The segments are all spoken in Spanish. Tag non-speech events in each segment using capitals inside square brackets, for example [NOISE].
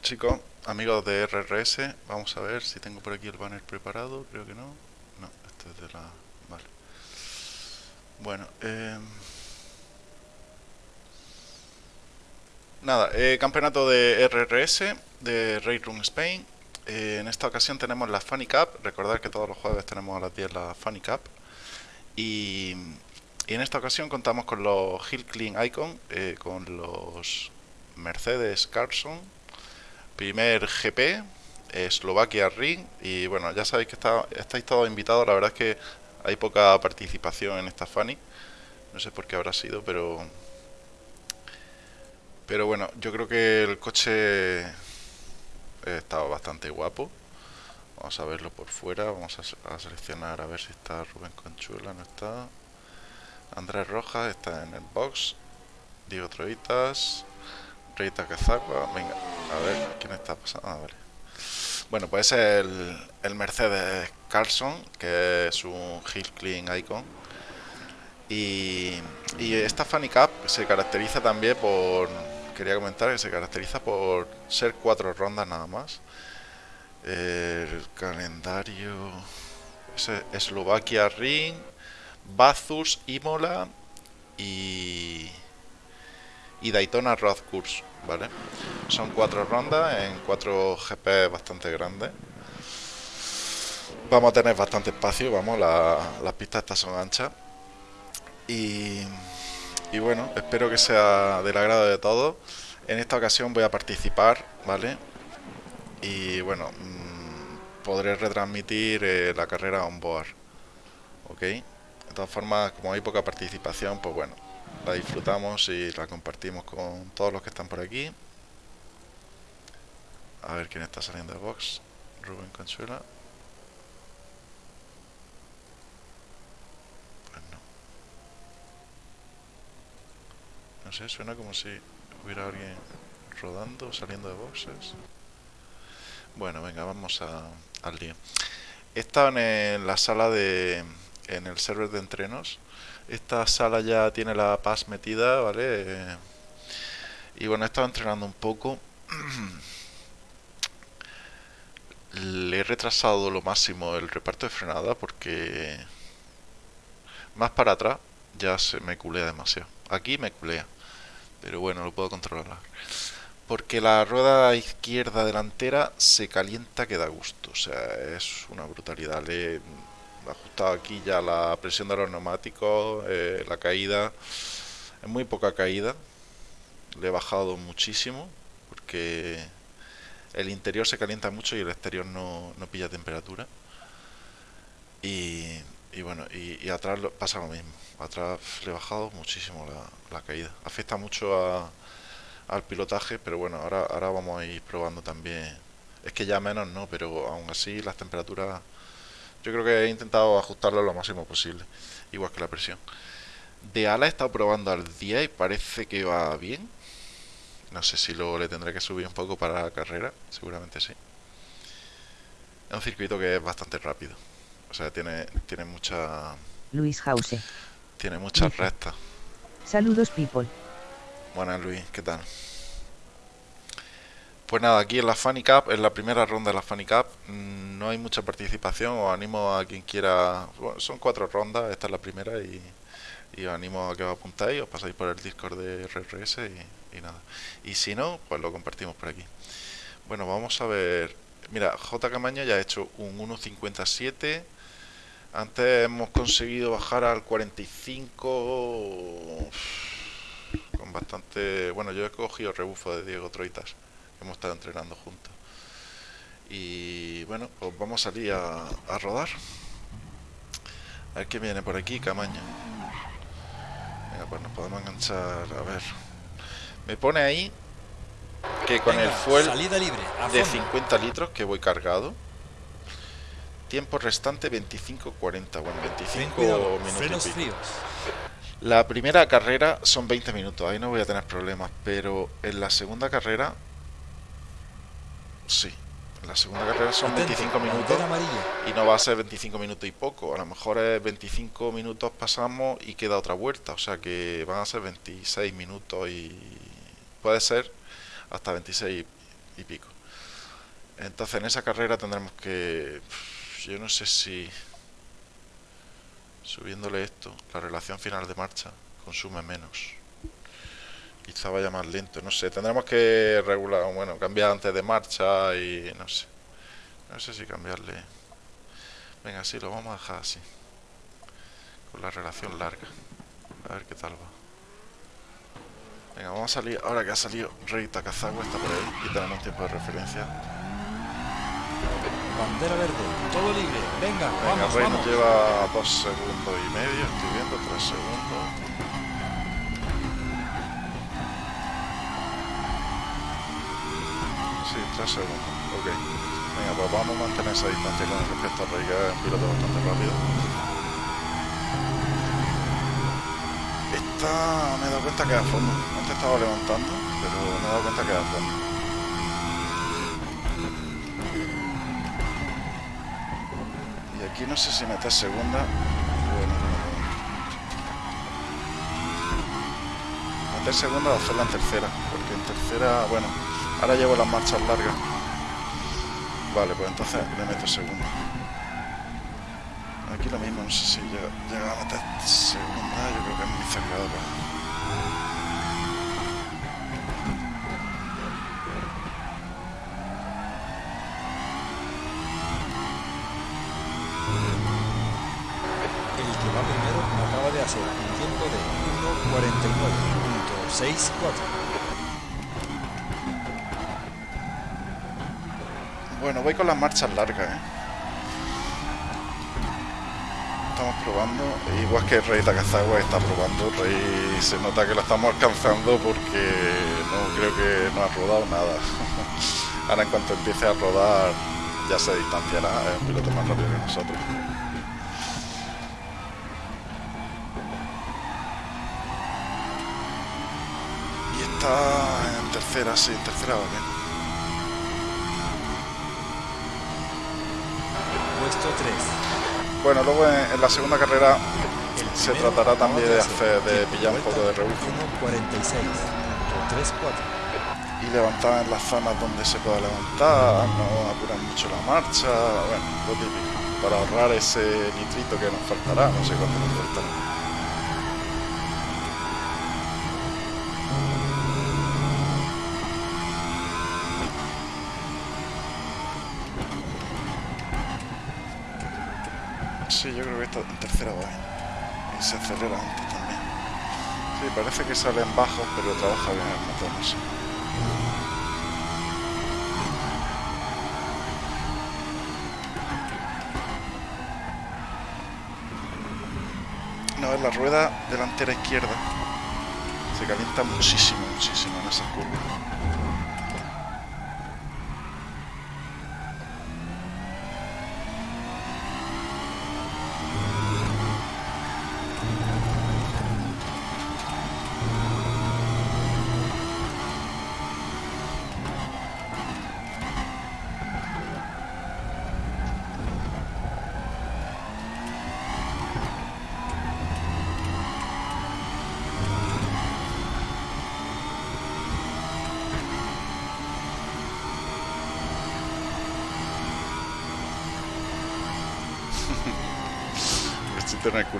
Chicos, amigos de RRS. Vamos a ver si tengo por aquí el banner preparado. Creo que no. No, este es de la... Vale. Bueno, eh... Nada, eh, campeonato de RRS de Raid Room Spain. Eh, en esta ocasión tenemos la Funny Cup. Recordad que todos los jueves tenemos a las 10 la Funny Cup. Y, y en esta ocasión contamos con los Hill Clean Icon, con los Mercedes Carson, primer GP, Eslovaquia Ring. Y bueno, ya sabéis que está, estáis todos invitados. La verdad es que hay poca participación en esta Funny. No sé por qué habrá sido, pero pero bueno, yo creo que el coche estaba bastante guapo. Vamos a verlo por fuera. Vamos a, seleccionar a ver si está Rubén Conchuela. No está. Andrés Rojas está en el box. Diego Troitas. Venga, a ver quién está pasando. Ah. Bueno, pues es el, el Mercedes Carlson, que es un Hill Clean Icon. Y, y esta Funny Cup se caracteriza también por quería comentar que se caracteriza por ser cuatro rondas nada más. El calendario es Eslovaquia Ring, Bathurst, Imola y, y Daytona Road Course, ¿vale? Son cuatro rondas en cuatro GP bastante grandes. Vamos a tener bastante espacio, vamos, las pistas estas son anchas. Y y bueno, espero que sea del agrado de todos. En esta ocasión voy a participar, ¿vale? Y bueno, mmm, podré retransmitir eh, la carrera on board, ¿ok? De todas formas, como hay poca participación, pues bueno, la disfrutamos y la compartimos con todos los que están por aquí. A ver quién está saliendo de box. Rubén Consuela. No sé, suena como si hubiera alguien rodando, saliendo de boxes. Bueno, venga, vamos a, al lío. He estado en la sala de... en el server de entrenos. Esta sala ya tiene la paz metida, ¿vale? y bueno, he estado entrenando un poco. [CLEARS THROAT] Le he retrasado lo máximo el reparto de frenada porque... Más para atrás ya se me culea demasiado. Aquí me culea pero bueno, lo puedo controlar. Porque la rueda izquierda delantera se calienta que da gusto, o sea, es una brutalidad. Le ajustado aquí ya la presión de los neumáticos, eh, la caída, es muy poca caída, le he bajado muchísimo, porque el interior se calienta mucho y el exterior no, no pilla temperatura. Y, y bueno, y, atrás pasa lo mismo. Atrás le he bajado muchísimo la, caída. Afecta mucho al pilotaje, pero bueno, ahora, ahora vamos a ir probando también. Es que ya menos no, pero aún así las temperaturas... Yo creo que he intentado ajustarlo lo máximo posible, igual que la presión. De ala he estado probando al día y parece que va bien. No sé si luego le tendré que subir un poco para la carrera, seguramente sí. Es un circuito que es bastante rápido. O sea, tiene, tiene mucha... Luis Hause. Tiene muchas rectas. Saludos, people. Buenas, Luis. ¿Qué tal? Pues nada, aquí en la Funny Cup, en la primera ronda de la Funny Cup, mm, no hay mucha participación. Os animo a quien quiera. son cuatro rondas, esta es la primera y, os animo a que os apuntáis, os pasáis por el Discord de RRS y, y nada. Y si no, pues lo compartimos por aquí. Bueno, vamos a ver. Mira, J. Camaño ya ha hecho un 1.57 antes hemos conseguido bajar al 45 con bastante... Bueno, yo he cogido rebufo de Diego Troitas. Hemos estado entrenando juntos. Y bueno, pues vamos a salir a, a rodar. A ver qué viene por aquí, Camaño. Venga, pues nos podemos enganchar. A ver. Me pone ahí que con el fuel de 50 litros que voy cargado Tiempo restante 25-40. Bueno, 25 minutos. La primera carrera son 20 minutos, ahí no voy a tener problemas, pero en la segunda carrera, sí, la segunda carrera son 25 minutos y no va a ser 25 minutos y poco, a lo mejor es 25 minutos pasamos y queda otra vuelta, o sea que van a ser 26 minutos y puede ser, hasta 26 y, pico. Entonces en esa carrera tendremos que... Yo no sé si... Subiéndole esto, la relación final de marcha consume menos. Quizá vaya más lento, no sé. Tendremos que regular, bueno, cambiar antes de marcha y no sé. No sé si cambiarle... Venga, sí, lo vamos a dejar así. Con la relación larga. A ver qué tal va. Venga, vamos a salir. Ahora que ha salido Rey Takazawa, está por ahí. Y tenemos tiempo de referencia. Bandera verde, todo libre. Venga, Venga vamos, Rey vamos. nos lleva dos segundos y medio. Estoy viendo, tres segundos. Sí, tres segundos. Ok. Venga, pues vamos a mantener esa distancia con respecto a Rey, que es un piloto bastante rápido. Esta me he dado cuenta que es a fondo. Antes estaba levantando, pero me he dado cuenta que es a fondo. Y aquí no sé si meter segunda. Bueno, meter segunda o hacerla en tercera. Porque en tercera, bueno, ahora llevo las marchas largas. Vale, pues entonces le meto segunda. Aquí lo mismo, no sé si llega, llega a meter segunda, yo creo que es muy va primero acaba de hacer un tiempo de 1.49.64. Bueno, voy con las marchas largas, ¿eh? Estamos probando, igual que Rey Takazawa está probando, Rey se nota que lo estamos alcanzando porque no creo que no ha rodado nada. [LAUGHS] Ahora en cuanto empiece a rodar ya se distanciará, es un piloto más rápido que nosotros. Y está en tercera, sí, en tercera va bien. Puesto 3. Bueno, luego en, en la segunda carrera se tratará también de hacer de pillar un poco de rebufo 1.46.34. y levantar en las zonas donde se pueda levantar, no apurar mucho la marcha, bueno, lo típico, para ahorrar ese nitrito que nos faltará, no sé cuánto nos faltará. Sí, yo creo que esta en tercera va bien. Y se acelera antes también. Sí, parece que salen bajos, pero trabaja bien el motor, no sé. No, es la rueda delantera izquierda. Se calienta muchísimo, muchísimo en esas curvas.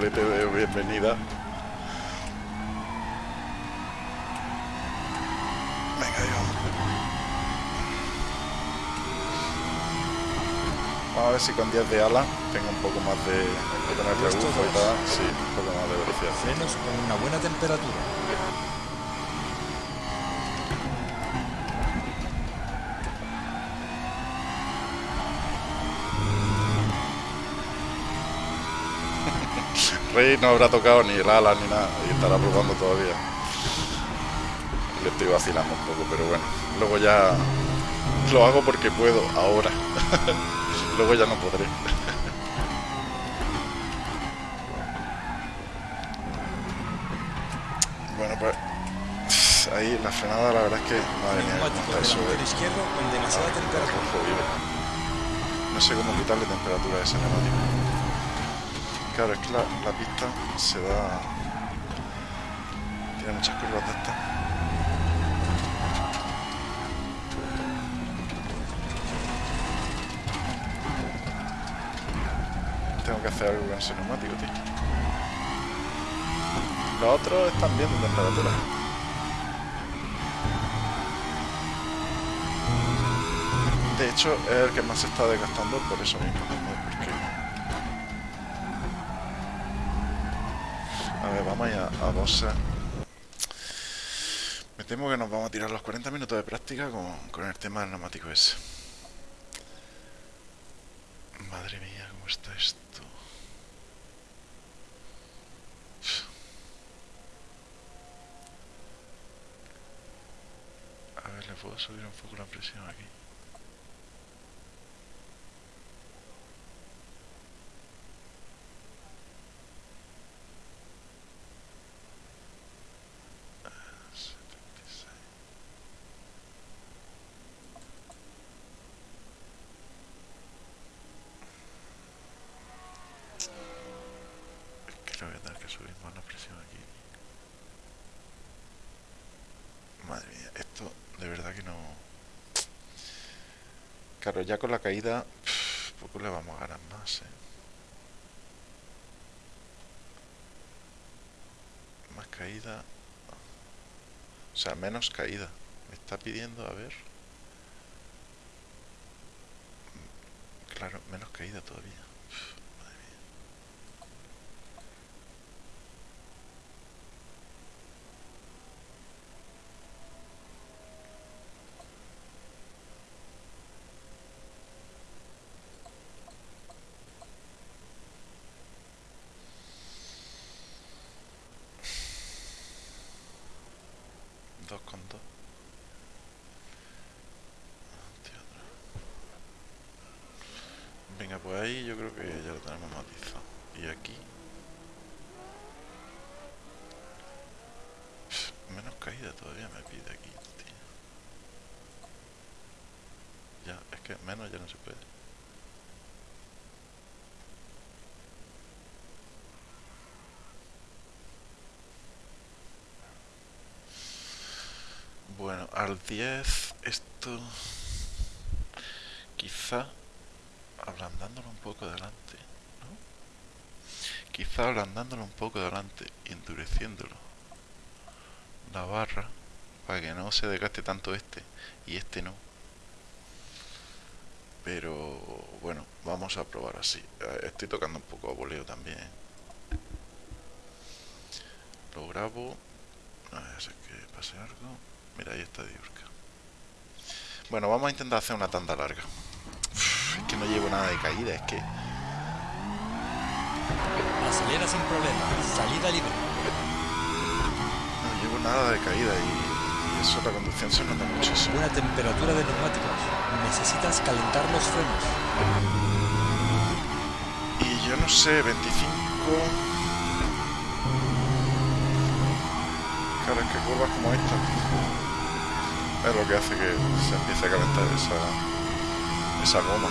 Culete de bienvenida. Venga, ahí vamos. A ver si con 10 de ala tengo un poco más de, de tener rebufo y tal. Sí, un poco más de velocidad. Frenos con una buena temperatura. Rey no habrá tocado ni el ala ni nada y estará probando todavía. Le estoy vacilando un poco, pero bueno. Luego ya lo hago porque puedo, ahora. [LAUGHS] Luego ya no podré. [LAUGHS] Bueno, pues ahí la frenada la verdad es que madre mía, cómo Neumático está eso, delantero izquierdo con demasiada Ah, temperatura. No sé cómo quitarle temperatura a ese neumático. Claro, es que la, pista se da... Tiene muchas curvas de estas. Tengo que hacer algo con ese neumático, tío. Los otros están bien de temperatura. De hecho, es el que más se está desgastando por eso mismo. A. Me temo que nos vamos a tirar los 40 minutos de práctica con, con el tema del neumático ese. Madre mía, ¿cómo está esto? A ver, ¿le puedo subir un poco la presión aquí? Es que le voy a tener que subir más la presión aquí. Madre mía, esto de verdad que no... Claro, ya con la caída, poco le vamos a ganar más, ¿eh? Más caída... O sea, menos caída. Me está pidiendo, a ver... Claro, menos caída todavía. Pff, madre mía. Dos con dos. Ante otra. Venga, pues ahí yo creo que ya lo tenemos matizado. Y aquí. Pff, Menos caída todavía me pide aquí, tío. Ya, es que menos ya no se puede. Bueno, al 10 esto quizá ablandándolo un poco delante, ¿no? Quizá ablandándolo un poco delante y endureciéndolo la barra para que no se desgaste tanto este y este no. Pero bueno, vamos a probar así. Eh, Estoy tocando un poco a voleo también. Lo grabo. A ver si pase algo. Mira, ahí está Diurka. Bueno, vamos a intentar hacer una tanda larga. Uf, es que no llevo nada de caída, es que... Acelera sin problemas. Salida libre. No llevo nada de caída y, y eso la conducción se nota muchísimo. Buena temperatura de neumáticos. Necesitas calentar los frenos. Y yo no sé, 25... Es que curvas como esta es lo que hace que se empiece a calentar esa, esa goma.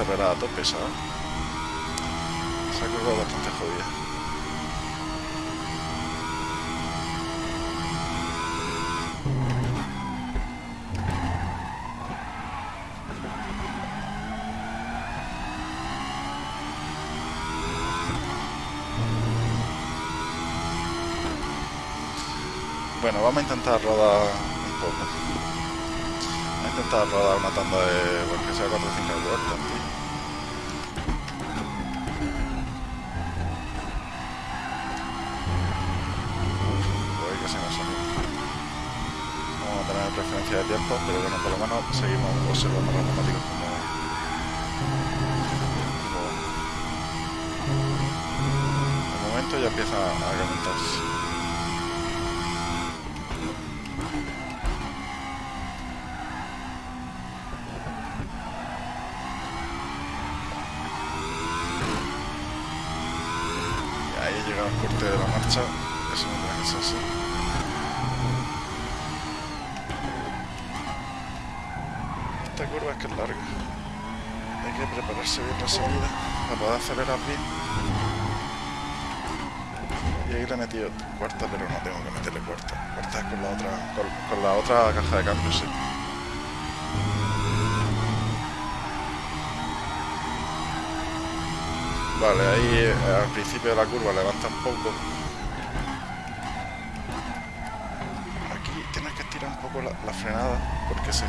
Acelerar a tope, ¿sabes? Esa curva es bastante jodida. Bueno, vamos a intentar rodar un poco. Vamos a intentar rodar una tanda de, bueno, que sea 4 o 5 vueltas, tío. Que se me ha salido. tener referencia de tiempo, pero bueno, por lo menos seguimos observando los neumáticos como... como... De momento ya empieza a calentarse. Acelerar bien. Y ahí le he metido cuarta, pero no tengo que meterle cuarta. Cuarta es con la otra, con, la otra caja de cambio, sí. Vale, ahí eh, al principio de la curva levanta un poco. Aquí tienes que estirar un poco la, frenada porque se,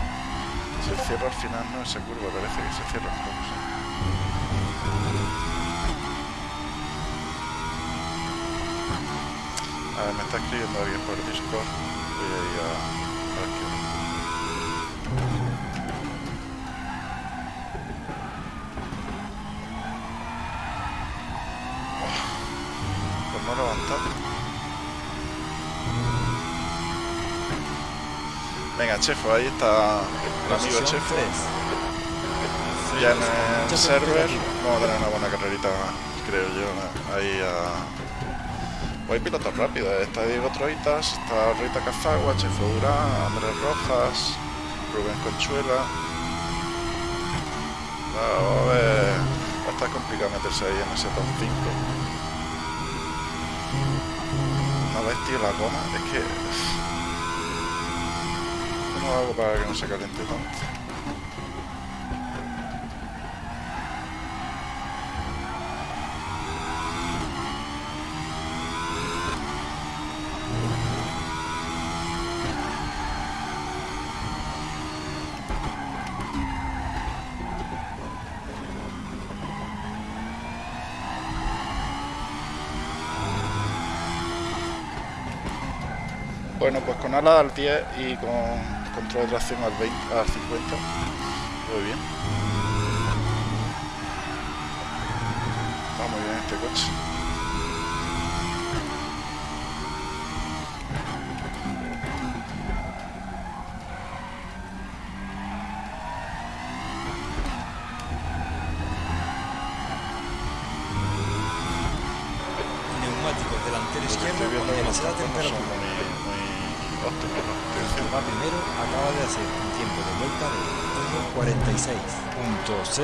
se cierra al final, ¿no? Esa curva parece que se cierra un poco. A ver, me está escribiendo alguien por Discord. Voy a ir a, a ver qué- Por no levantar. Venga, Chefo, ahí está el amigo Chefo. 3. Ya en el server vamos a tener una buena carrerita, creo yo. Ahí a... Hay pilotos rápidos, está Diego Troitas, está Rita Cazagua, Chefo Durán, Andrés Rojas, Rubén Conchuela. Vamos a ver, va a estar complicado meterse ahí en ese top 5. No ves, tío, la goma, es que... ¿Cómo hago para que no se caliente tanto? Bueno, pues con ala al 10 y con control de tracción al, 20, al 50. Muy bien. Va muy bien este coche.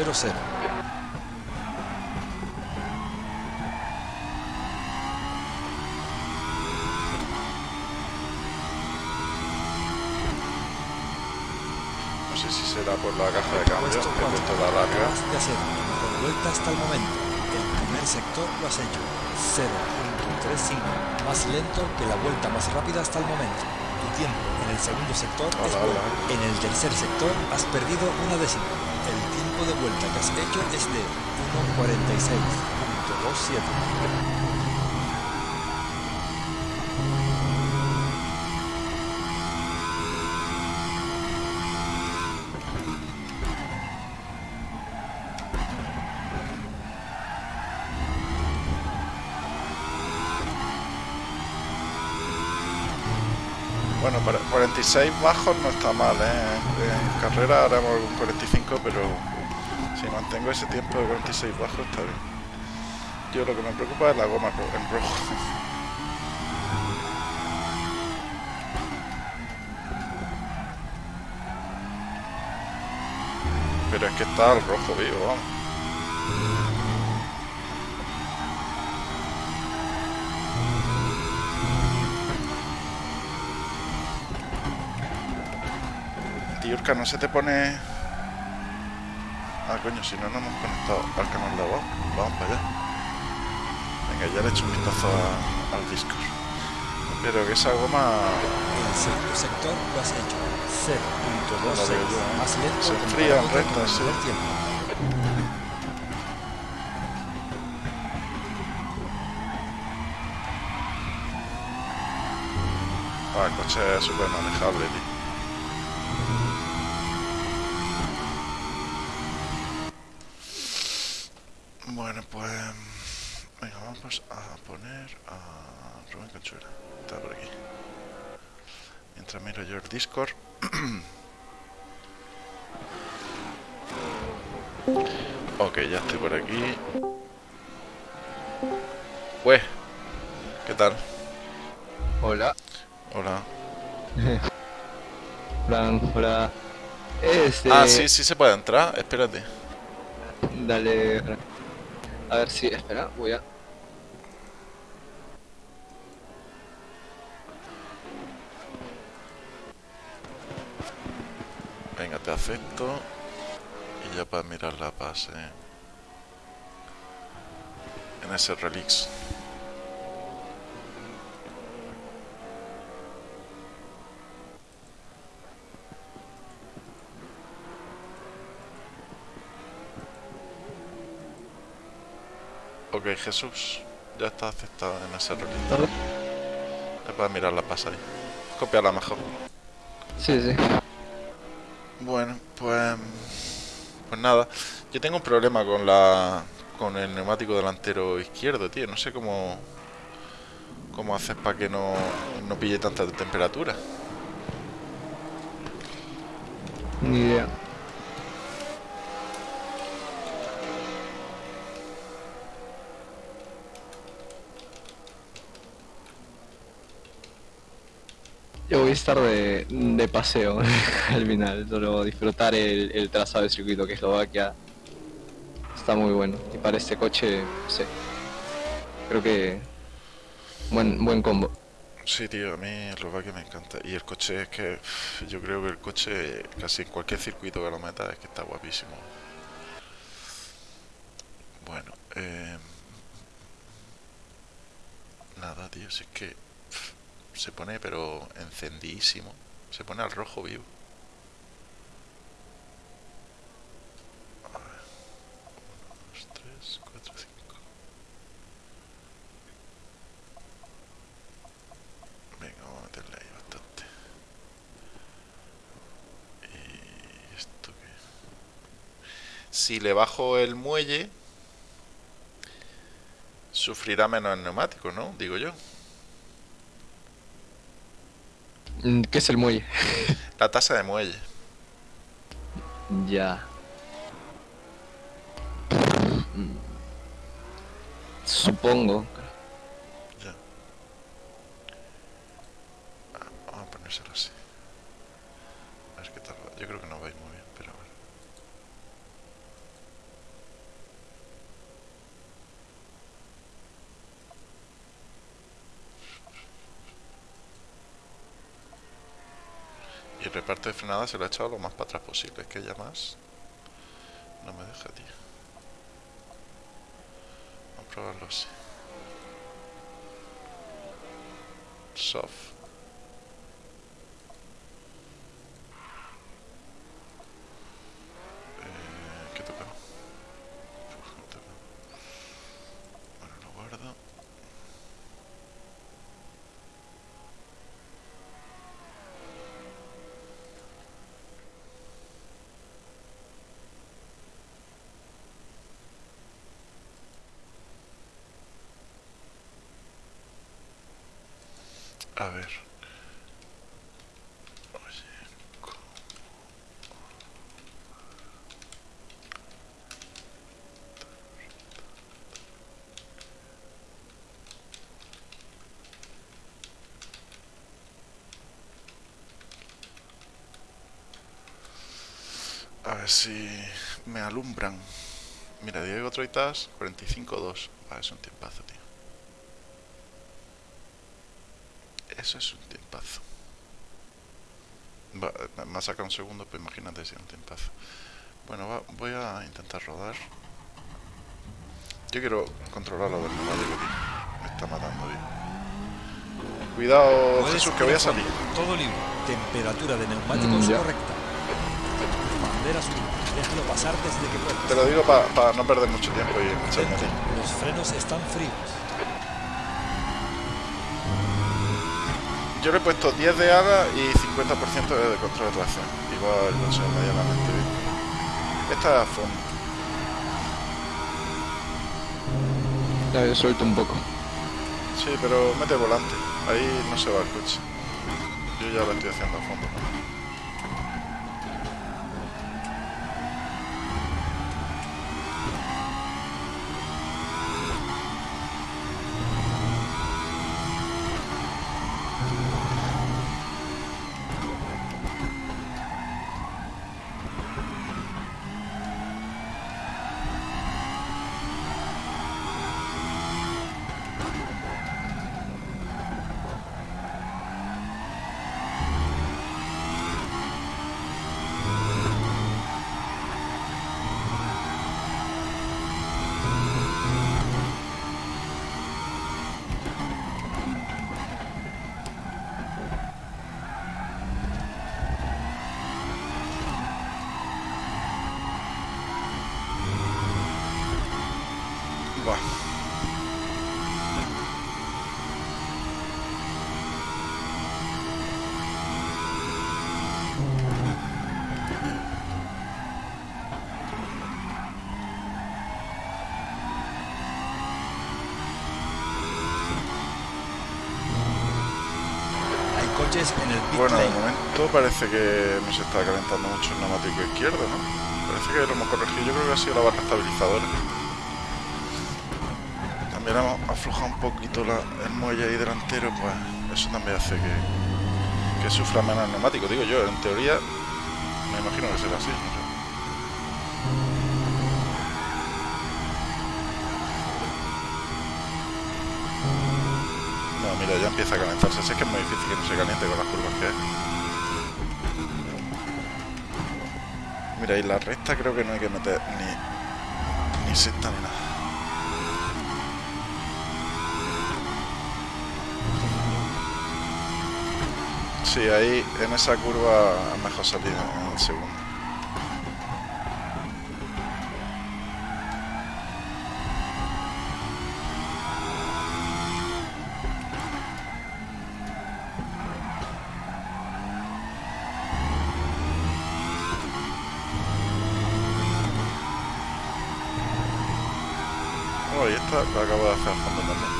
1.46.00. No sé si será por la caja de cambio, Puesto que he 4. puesto la larga. De hacer mejor vuelta hasta el momento. El primer sector lo has hecho 0.35, más lento que la vuelta más rápida hasta el momento. Tu tiempo en el segundo sector es Hola, bueno. hola. En el tercer sector has perdido una décima. De vuelta que has hecho es de 1.46.27. Bueno, para 46 bajos no está mal, ¿eh? En carrera haremos algún 45, pero si mantengo ese tiempo de 46 bajos está bien. Yo lo que me preocupa es la goma en rojo. [LAUGHS] Pero es que está el rojo vivo, vamos. Tiurka, no se te pone... Coño, si no, no hemos conectado al canal de voz. Vamos para allá. Venga, ya le he hecho un vistazo a- al Discord. Pero que esa goma... El segundo sector lo has hecho No la 0.26, veo yo, ¿eh? más lento Se comparado enfría en con recta, el sí. tiempo. Ah, el coche es súper manejable, tío. Ah, sí, sí se puede entrar. Espérate. Dale. A ver si. Espera, voy a. Venga, te acepto. Y ya para mirar la base. En ese relix. Ok, Jesús. Ya está aceptado en ese. Todo. Ya para mirar la ahí. Copiarla mejor. Sí, sí. Bueno, pues pues nada, yo tengo un problema con la con el neumático delantero izquierdo, tío, no sé cómo cómo haces para que no, no pille tanta temperatura. Ni idea. Yo voy a estar de, de paseo [LAUGHS] al final, solo disfrutar el, el trazado del circuito que Eslovaquia está muy bueno. Y para este coche, no sé, creo que buen, buen combo. Sí, tío, a mí Eslovaquia me encanta. Y el coche es que yo creo que el coche casi en cualquier circuito que lo meta es que está guapísimo. Bueno, eh, nada, tío, si es que se pone pero encendidísimo. Se pone al rojo vivo. Si le bajo el muelle, sufrirá menos el neumático, ¿no? Digo yo. Mm, ¿Qué es el muelle? [LAUGHS] La tasa de muelle. Ya. Mm. Supongo. Ya. Ah, vamos a ponérselo así. A ver qué tal va. Yo creo que no va a ir muy bien, pero a ver. Reparto de frenada se lo ha echado lo más para atrás posible. Es que ya más no me deja, tío. Vamos a probarlo así. Soft. Eh, ¿Qué toca? Uf, no toca. Bueno, lo guardo. A ver. Oye, ¿cómo? A ver si me alumbran. Mira, Diego Troitas, 45-2. Ah, es un tiempazo, tío. Eso es un tiempazo. Va, me- me ha sacado un segundo, pues imagínate si es un tiempazo. Bueno, va- voy a intentar rodar. Yo quiero controlar lo del neumático, tío. Me está matando, tío. Cuidado, Jesús, que voy a ir a salir. Todo libre. Temperatura de neumáticos Mm, ya. Correcta. Bandera azul. Déjalo pasar desde que puedas. Te lo digo para no perder mucho tiempo y a. Atento, Los frenos están fríos. Yo le he puesto 10 de ala y 50% de control de tracción. Igual, no sé, medianamente bien. Esta es a fondo. Ya, suelto un poco. Sí, pero mete volante. Ahí no se va el coche. Yo ya lo estoy haciendo a fondo. Bueno, de momento parece que no se está calentando mucho el neumático izquierdo, ¿no? Parece que lo hemos corregido. Yo creo que ha sido la barra estabilizadora. También hemos aflojado un poquito la- el muelle ahí delantero, pues eso también hace que, que sufra menos el neumático. Digo yo, en teoría, me imagino que será así. no sé. No, mira, ya empieza a calentarse. Si es que es muy difícil que no se caliente con las curvas que hay. Mira, y la recta creo que no hay que meter ni, ni sexta ni nada. Sí, ahí en esa curva es mejor salir en el segundo. Oh, y esta la acabo de hacer a fondo también.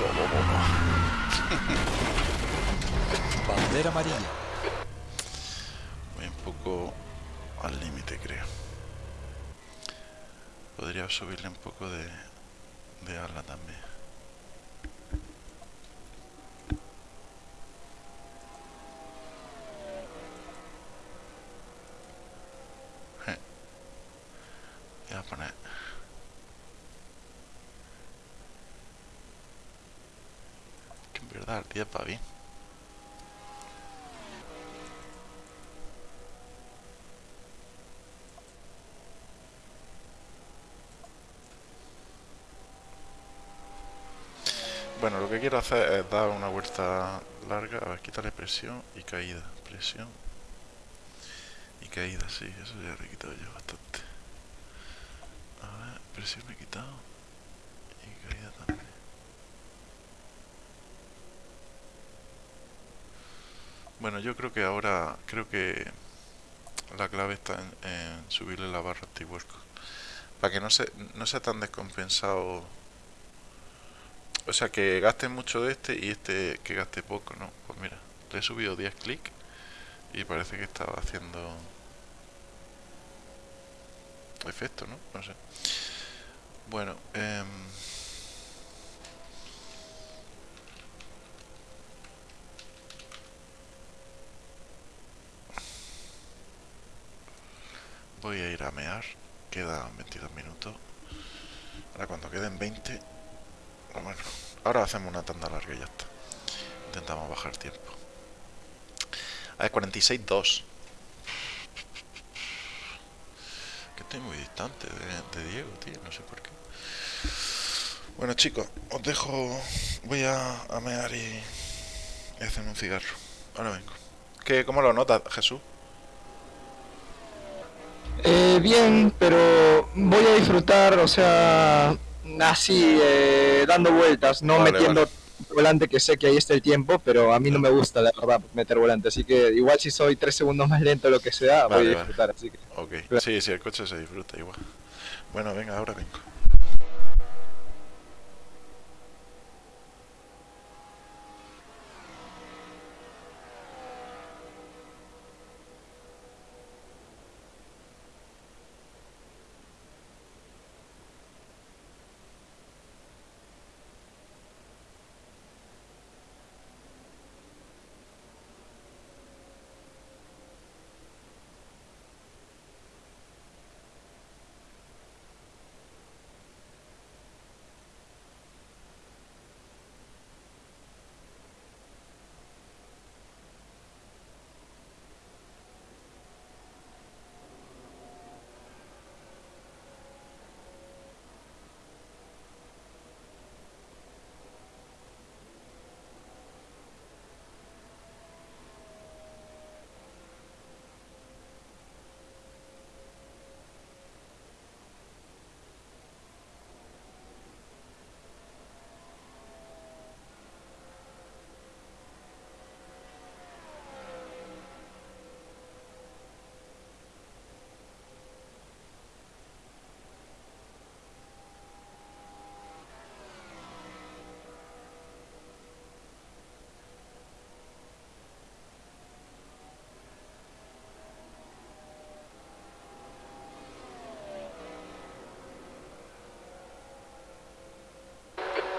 Oh, oh, oh, oh. Bandera amarilla. Voy un poco al límite, creo. Podría subirle un poco de, de ala también. Eh. Voy a poner... Que en verdad el 10 va bien. Bueno, lo que quiero hacer es dar una vuelta larga, a ver, quitarle presión y caída. Presión y caída, sí, eso ya le he quitado yo bastante. A ver, presión le he quitado y caída también. Bueno, yo creo que ahora, creo que la clave está en, subirle la barra anti-work. Para que no, se, no sea tan descompensado o sea, que gaste mucho de este y este que gaste poco, ¿no? Pues mira, le he subido 10 clics y parece que estaba haciendo efecto, ¿no? No sé. Bueno, em, voy a ir a mear. Quedan 22 minutos. Ahora cuando queden 20 bueno, ahora hacemos una tanda larga y ya está. Intentamos bajar tiempo. A ver, 46-2. Que estoy muy distante de, Diego, tío. No sé por qué. Bueno, chicos, os dejo. Voy a, a mear y, y hacerme un cigarro. Ahora vengo. ¿Qué, ¿Cómo lo notas, Jesús? Eh, bien, pero voy a disfrutar, o sea, así, eh, dando vueltas, no Vale, metiendo vale. volante que sé que ahí está el tiempo, pero a mí no me gusta, la verdad, meter volante. Así que igual si soy tres segundos más lento lo que sea, Vale, voy a disfrutar. Así que Ok, Claro. sí, sí, el coche se disfruta igual. Bueno, venga, ahora vengo.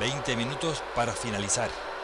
Veinte minutos para finalizar.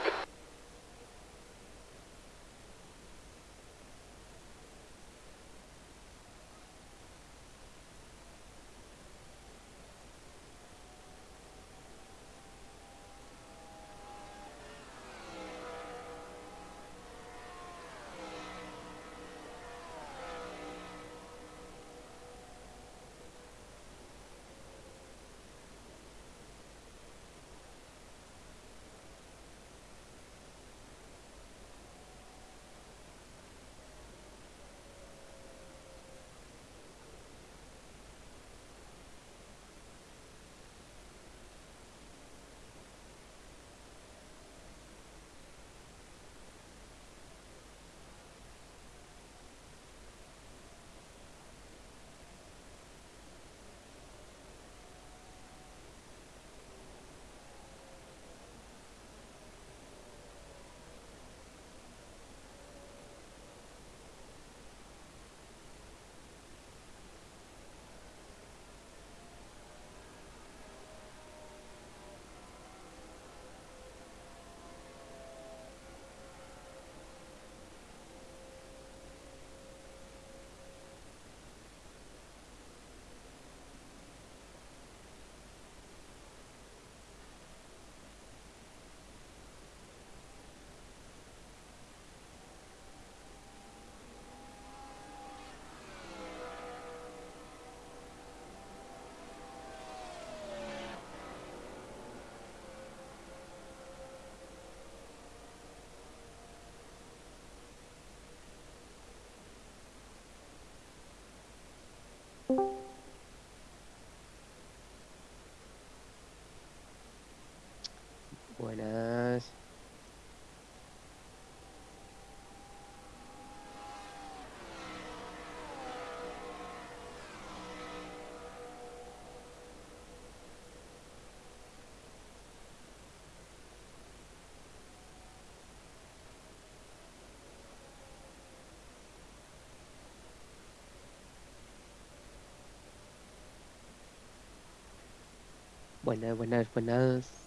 Buenas, buenas, buenas.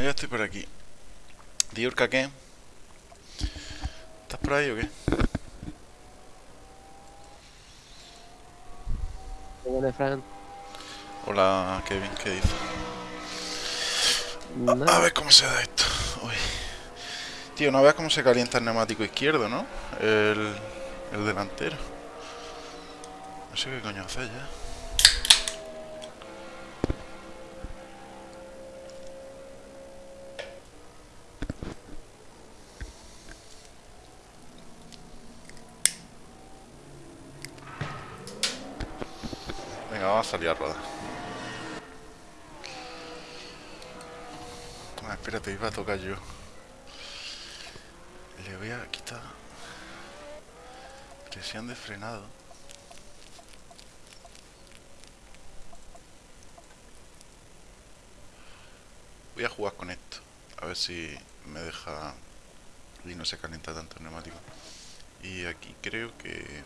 Bueno, ya estoy por aquí. Diurka, ¿qué? ¿Estás por ahí o qué? Buenas, Fran. Hola, Kevin, ¿qué dices? A ver cómo se da esto. Uy. Tío, no veas cómo se calienta el neumático izquierdo, ¿no? El, el delantero. No sé qué coño hacer ya. Vamos a. Ah, espérate, iba a tocar yo. Le voy a quitar presión de frenado. Voy a jugar con esto. A ver si me deja y no se calienta tanto el neumático. Y aquí creo que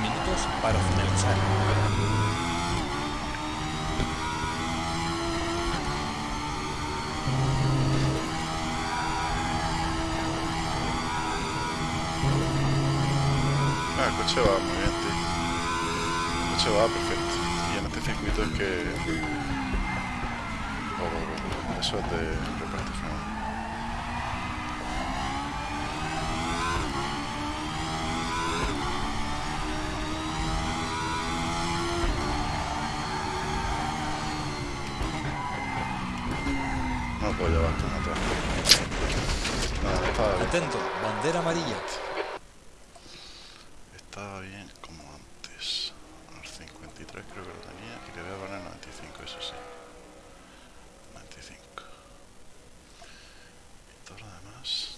minutos para finalizar. Ah, el coche va muy bien, tío. El coche va perfecto. Y en este circuito es que... Oh, oh, oh, oh eso es de... Atento. Bandera amarilla. Estaba bien como antes. Al 53 creo que lo tenía y le voy a poner 95, eso sí. 95. Y todo lo demás.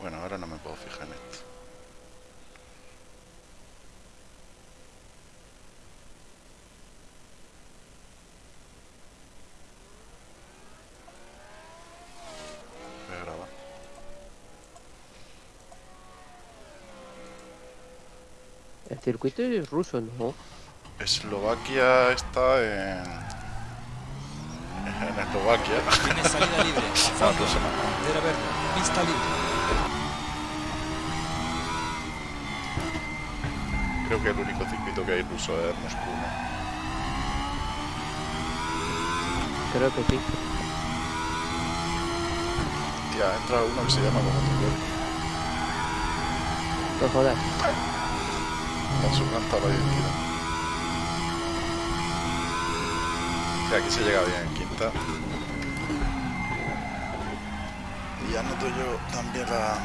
Bueno, ahora no me puedo fijar en esto. Voy a grabar. El circuito es ruso, ¿no? Eslovaquia está en. En Eslovaquia. Tiene salida libre. Fondo. ruso no. Bandera verde. Pista libre. Creo que el único circuito que hay ruso es Moscú, ¿no? Creo que sí. Tía, entra uno que se llama como. No jodas. Me han suplantado la identidad. Sí, aquí se llega bien en quinta. Y ya noto yo también la...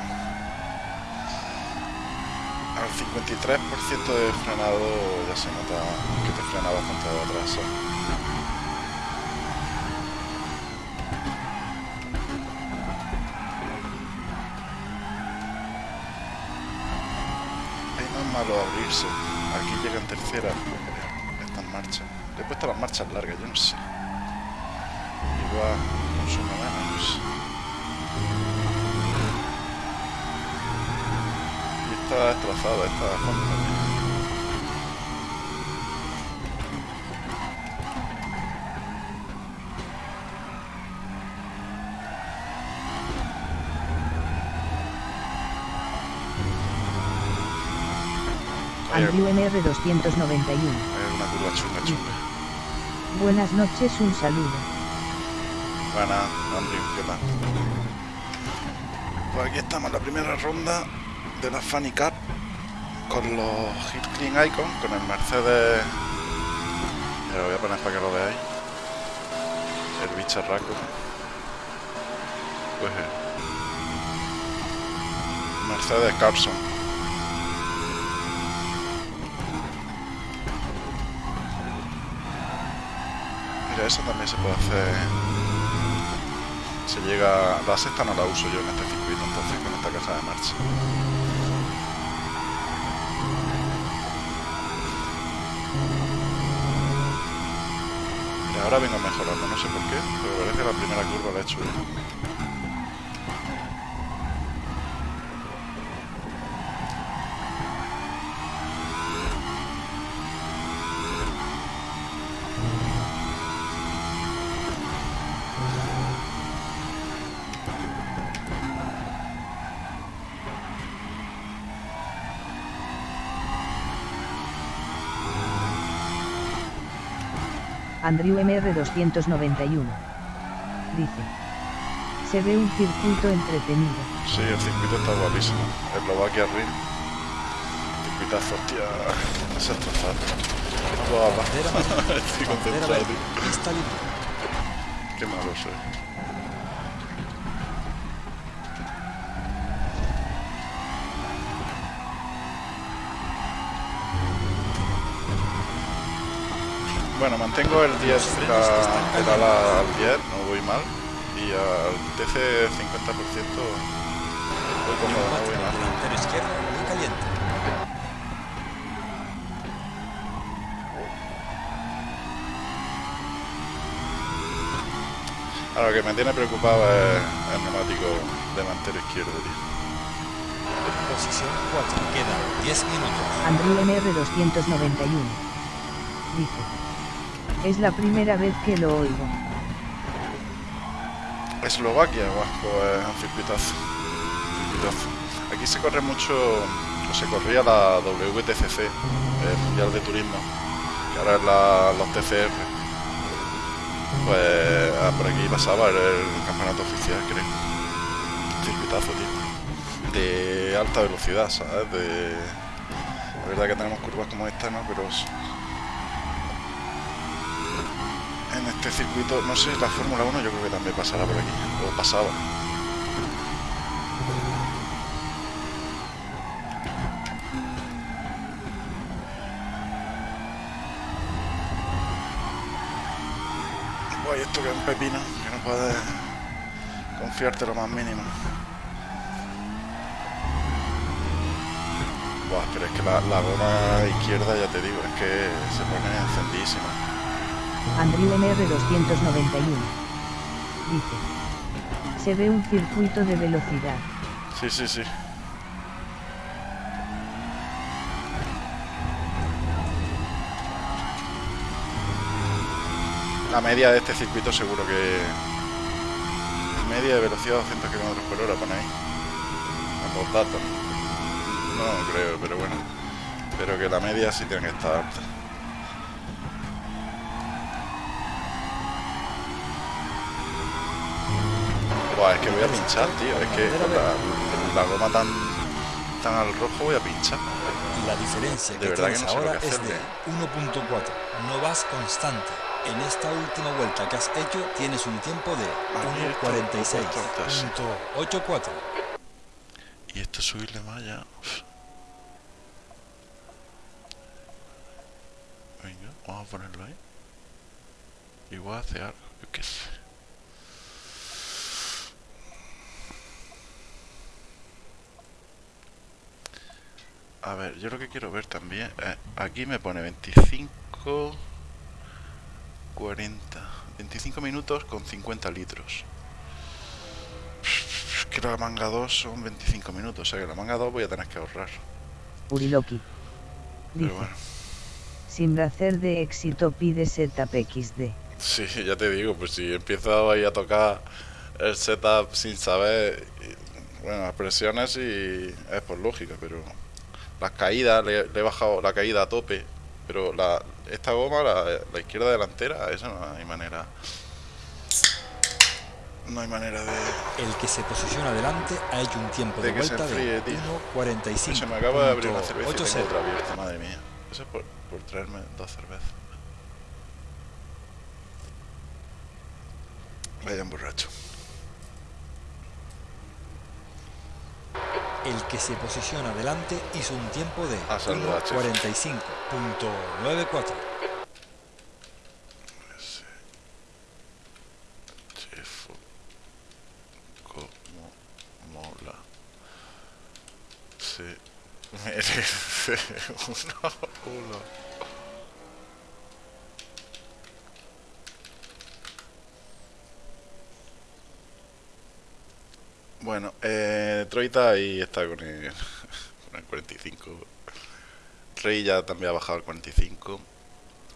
Al 53% de frenado ya se nota que te frena bastante de atrás, abrirse. Aquí llega en tercera. Está en marcha. Le he puesto las marchas largas, yo no sé. Igual consume menos. Y está destrozada esta Andrew MR291. hay alguna curva chunga chunga. Buenas noches, un saludo. Buena, Andrew, ¿qué tal? Pues aquí estamos, la primera ronda de la Funny Cup con los Hit Clean Icon, con el Mercedes. Lo voy a poner para que lo veáis. El bicharraco. Pues eh, Mercedes Carson. Esa también se puede hacer. Se llega. La sexta no la uso yo en este circuito, entonces con esta caja de marcha. Y ahora vengo mejorando, no sé por qué, pero parece que la primera curva la he hecho bien. Andrew MR291. Dice. Se ve un circuito entretenido. Sí, el circuito está guapísimo. Eslovaquia Ring. Circuitazo, hostia. Es destrozado. No puedo hablar. Estoy concentrado, tío. Qué malo soy. Mantengo el 10, la- el ala al 10, no voy mal. Y al TC 50% voy cómodo, no voy mal. delantero izquierdo muy caliente. Ahora, lo que me tiene preocupado es el neumático delantero izquierdo, tío. Posición 4. Quedan 10 minutos. Andrew MR291. Dice. Es la primera vez que lo oigo. Eslovaquia, pues un circuitazo. circuitazo. Aquí se corre mucho, se corría la WTCC, el Mundial de Turismo, que ahora es los TCR. Pues ah, por aquí pasaba, el campeonato oficial, creo. Circuitazo, tío. De alta velocidad, ¿sabes? De... La verdad que tenemos curvas como esta, ¿no? Pero s- en este circuito, no sé, la Fórmula 1 yo creo que también pasará por aquí, o pasaba. Esto que es un pepino, que no puedes confiarte lo más mínimo. Buah, pero es que la, la goma izquierda, ya te digo, es que se pone encendidísima. Andrew MR291. Dice. Se ve un circuito de velocidad. Sí, sí, sí. La media de este circuito seguro que... Media de velocidad 200 km por hora pone ahí. Los datos. No creo, pero bueno. Pero que la media sí tiene que estar alta. Buah, es que voy a pinchar, tío. Es que con la, la goma tan, tan al rojo voy a pinchar. La diferencia De que verdad que tienes no sé lo ahora que es de 1.4. No vas constante. En esta última vuelta que has hecho tienes un tiempo de Aquí esto lo he puesto antes. 1.46.84. Y esto subirle más ya. uf. Venga, vamos a ponerlo ahí. Igual hace algo, yo qué sé. A ver, yo lo que quiero ver también. eh, aquí me pone 25. 40. 25 minutos con 50 litros. Es que la manga 2 son 25 minutos, o sea que la manga 2 voy a tener que ahorrar. Uriloki. Pero Dice. bueno, Sin hacer de éxito pide setup XD. sí, ya te digo, pues si empiezo ahí a tocar el setup sin saber, bueno, las presiones y es por lógica, pero las caídas, le, le he bajado la caída a tope, pero la, esta goma, la, la izquierda delantera, eso no hay manera. No hay manera de... El que se posiciona delante ha hecho un tiempo de, vuelta enfríe, de tío. 1.45. Se me acaba de abrir una cerveza y tengo otra 80. abierta, madre mía. Eso es por, por traerme dos cervezas. Vaya un borracho el que se posiciona adelante hizo un tiempo de 45.94. [LAUGHS] Uno, uno. Bueno, eh, Troita ahí está con el, [LAUGHS] con el 45. Rey ya también ha bajado al 45.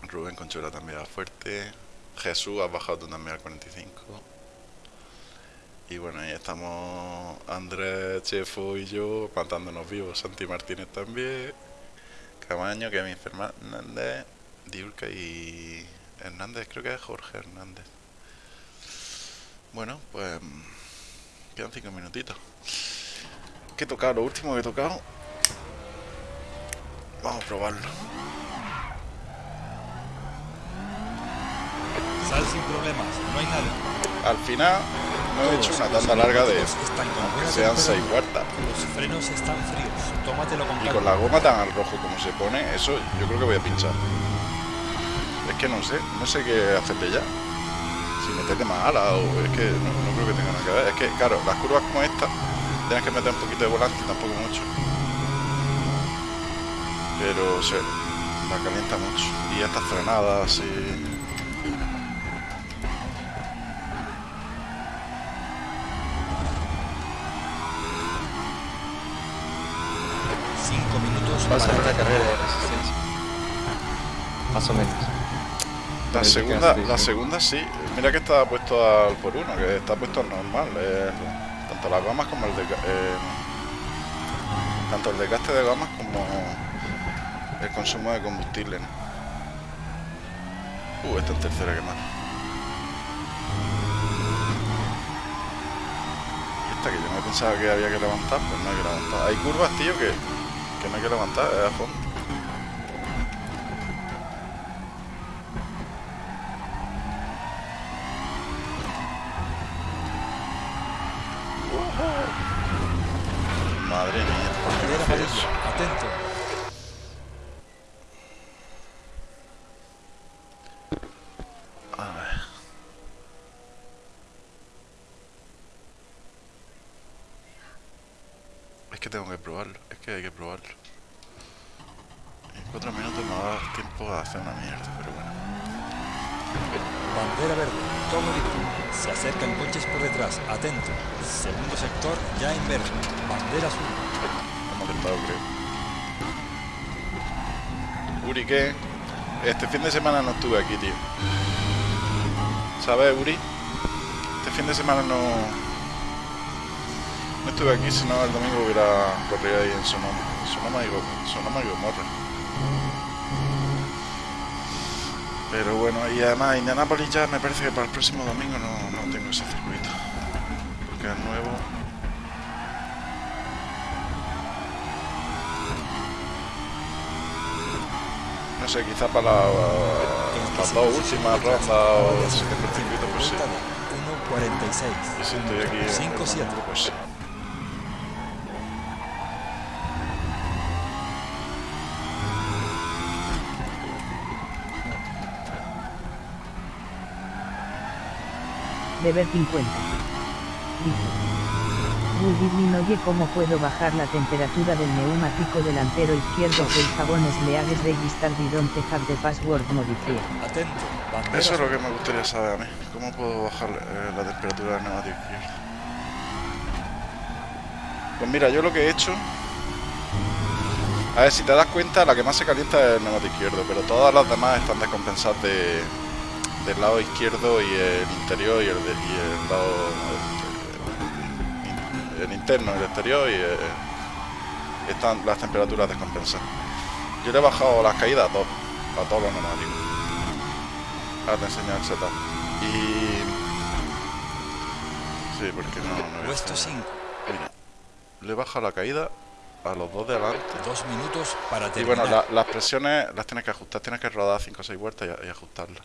Rubén Conchuela también va fuerte. Jesús ha bajado también al 45. Y bueno, ahí estamos Andrés, Chefo y yo matándonos vivos. Santi Martínez también. Camaño, Kevin Fernández, Diulca y Hernández, creo que es Jorge Hernández. Bueno, pues quedan cinco minutitos. ¿Qué he tocado? Lo último que he tocado. Vamos a probarlo. Sal sin problemas, no hay nada. Al final no he hecho una tanda larga de aunque sean temperatura. 6 cuartas. Los frenos están fríos, tómatelo con Y con la goma tan al rojo como se pone, eso yo creo que voy a pinchar. Es que no sé, no sé qué hacerte ya. Si meterle más ala o es que no, no creo que tenga nada que ver. Es que, claro, las curvas como esta, tienes que meter un poquito de volante, tampoco mucho. Pero se la calienta mucho. Y estas frenadas y... Cinco minutos Va a ser una carrera de resistencia. Más o menos. La que segunda, la segunda sí. Mira que está puesto al por uno, que está puesto al normal. eh, tanto las gomas como el de, eh, tanto el desgaste de gomas como el consumo de combustible. ¿no? Uh, esta en tercera que más. Esta que yo me pensaba que había que levantar, pues no hay que levantar. Hay curvas, tío, que, que no hay que levantar, es a fondo. Fin de semana no estuve aquí, tío. ¿Sabes, Uri? Este fin de semana no... No estuve aquí, si no el domingo hubiera corrido ahí en Sonoma. Sonoma y, Sonoma y Gomorra. Pero bueno, y además Indianapolis ya me parece que para el próximo domingo no, sé, quizá para la- las dos últimas rondas o el circuito, pues sí. Vuelta de 1.46. Y si estoy aquí en 5-7. el pues sí. Deber 50. Dice. Woody oye cómo puedo bajar la temperatura del neumático delantero izquierdo que el jabones leagues register didn't have the password modifier. Atento. Bandera Eso es lo que me gustaría saber a mí. ¿Cómo puedo bajar eh, la temperatura del neumático izquierdo? Pues mira, yo lo que he hecho... A ver, si te das cuenta, la que más se calienta es el neumático izquierdo, pero todas las demás están descompensadas de, del lado izquierdo y el interior y el, de- y el lado... el interno, el exterior y... eh, están las temperaturas descompensadas. Yo le he bajado las caídas a todos, a todos los neumáticos. Ahora te enseño el setup. Y... Sí, porque no... no Puesto hacer- 5. Mira, le baja la caída a los dos de adelante. Dos minutos para Y terminar. bueno, la- las presiones las tienes que ajustar, tienes que rodar 5 o 6 vueltas y, y ajustarlas.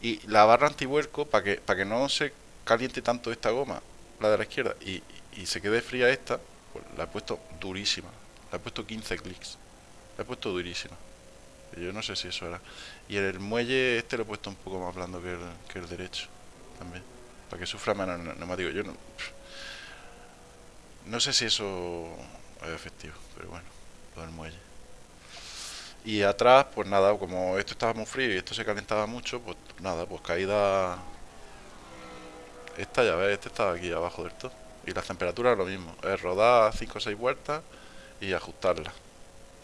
Y la barra antivuelco, para que, para que no se caliente tanto esta goma, la de la izquierda, y, y se quede fría esta, pues la he puesto durísima. La he puesto 15 clics. La he puesto durísima. Yo no sé si eso era. Y el muelle este lo he puesto un poco más blando que el, que el derecho. También. Para que sufra menos el neumático. Yo no... No sé si eso es efectivo, pero bueno. lo del muelle. Y atrás, pues nada, como esto estaba muy frío y esto se calentaba mucho, pues nada, pues caída... Esta ya ves, este estaba aquí abajo del todo. Y las temperaturas lo mismo, es rodar 5 o 6 vueltas y ajustarlas.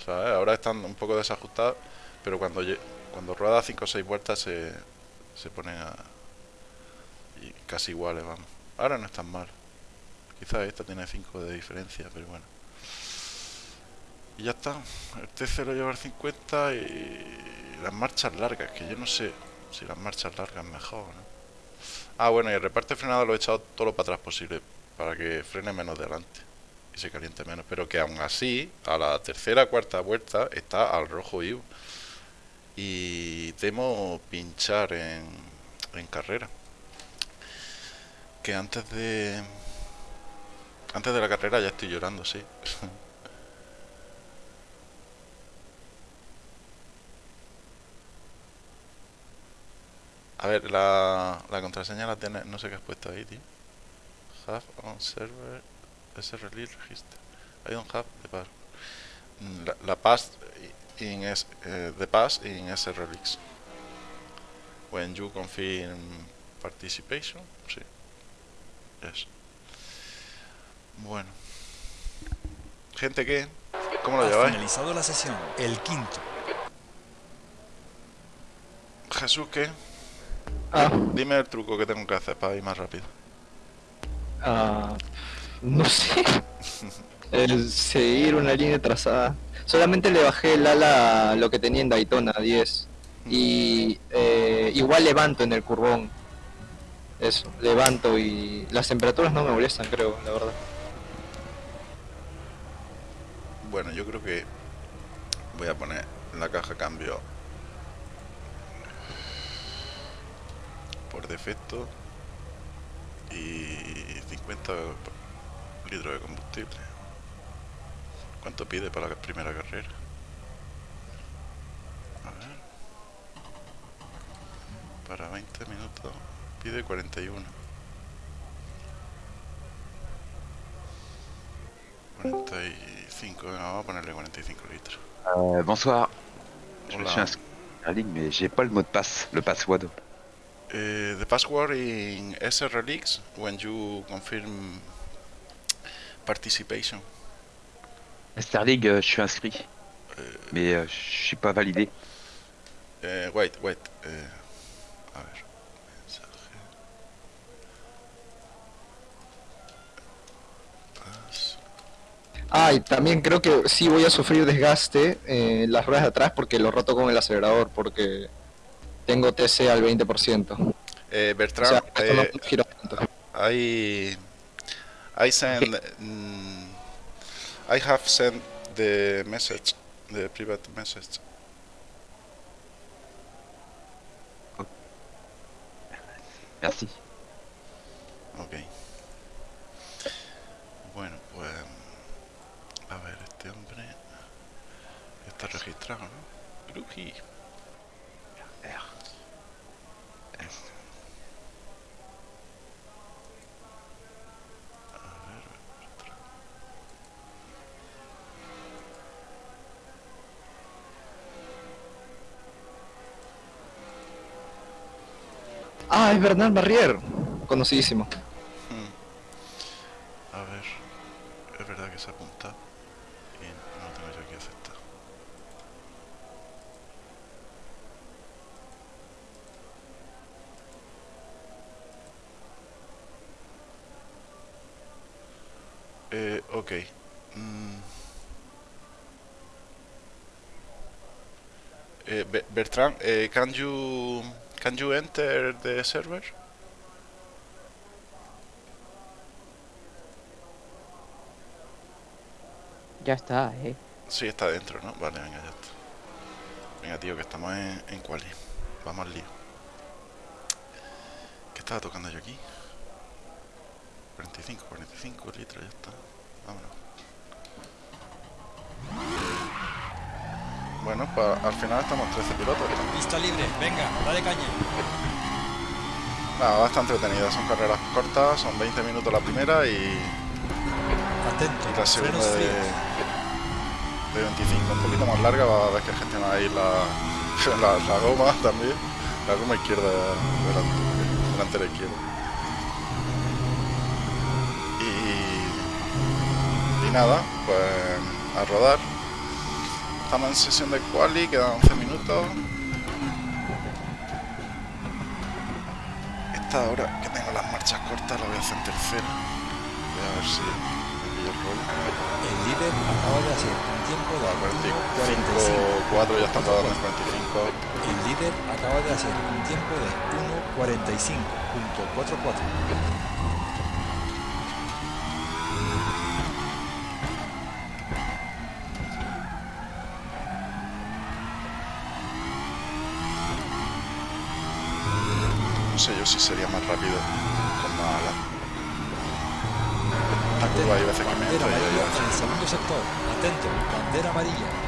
¿Sabes? Ahora están un poco desajustadas, pero cuando, cuando rueda 5 o 6 vueltas se, se ponen a... y casi iguales, vamos. Ahora no están mal. Quizás esta tiene 5 de diferencia, pero bueno. Y ya está. El T0 lleva el 50 y las marchas largas, que yo no sé si las marchas largas mejor, ¿no? Ah, bueno, y el reparto de frenada lo he echado todo lo para atrás posible, para que frene menos delante y se caliente menos. Pero que aún así, a la tercera cuarta vuelta, está al rojo vivo. Y temo pinchar en, en carrera. Que antes de... Antes de la carrera ya estoy llorando, sí. [LAUGHS] A ver, la, la contraseña la tiene, no sé qué has puesto ahí, tío. Have on server SRL register. I don't have the password. Mm, La, la pass in S, eh, the pass in SRLX. When you confirm participation, sí. Yes. Bueno. Gente, ¿qué? ¿Cómo lo lleváis? finalizado la sesión. El quinto. Jesús, ¿qué? Ah, Dime el truco que tengo que hacer para ir más rápido. Ah, no sé. El seguir una línea trazada. Solamente le bajé el ala a lo que tenía en Daytona, 10. Y eh, igual levanto en el curvón. Eso, levanto y las temperaturas no me molestan, creo, la verdad. Bueno, yo creo que voy a poner la caja cambio por defecto y 50 litros de combustible. ¿Cuánto pide para la primera carrera? A ver. Para 20 minutos pide 41. 45, venga, vamos a ponerle 45 litros. Euh, bonsoir. Je me Hola. suis inscrit en ligne, mais j'ai pas le mot de passe, le password. Uh, the password in SRLX when you confirm participation. Starling, euh, je suis inscrit, mais euh, je suis pas validé. Uh, wait, wait. uh, a ver. Ah, y también creo que sí voy a sufrir desgaste en las ruedas de atrás porque lo roto con el acelerador, porque tengo TC al 20%. O Eh, sea, Bertrand, esto no eh, tanto. I I send mm, I have sent the message, the private message. Merci. Ok. Bueno, pues. A ver, este hombre. Está registrado, ¿no? Gruji. Ah, es Bernard Barrier, conocidísimo. Hmm. A ver. Es verdad que se apunta. Y no tengo yo aquí aceptado. Eh, ok. Mm. Eh, Be- Bertrand, eh, can you can you enter the server? Ya está, eh. Sí, está dentro, ¿no? Vale, venga, ya está. Venga, tío, que estamos en, en quali. Vamos al lío. ¿Qué estaba tocando yo aquí? 45, 45 litros, ya está. Vámonos. Bueno, pa- al final estamos 13 pilotos. Pista libre. Venga, dale caña. Nada, bastante entretenida. Son carreras cortas, son 20 minutos la primera y, Atento. y la segunda de, de 25, un poquito más larga, va a ver que gestiona ahí la, [LAUGHS] la, la goma también, la goma izquierda delante, delantera izquierda. Y, y nada, pues a rodar. Estamos en sesión de quali, quedan 11 minutos. Esta hora que tengo las marchas cortas la voy a hacer en tercera. Voy a ver si me pillo el rollo. El líder acaba de hacer un tiempo de 45, 4 ya están rodando en 45. El líder acaba de hacer un tiempo de 1.45.44. rápido con más alas. La curva hay veces que me Bandera entra y hay amarilla veces en el segundo sector. Atento, bandera amarilla.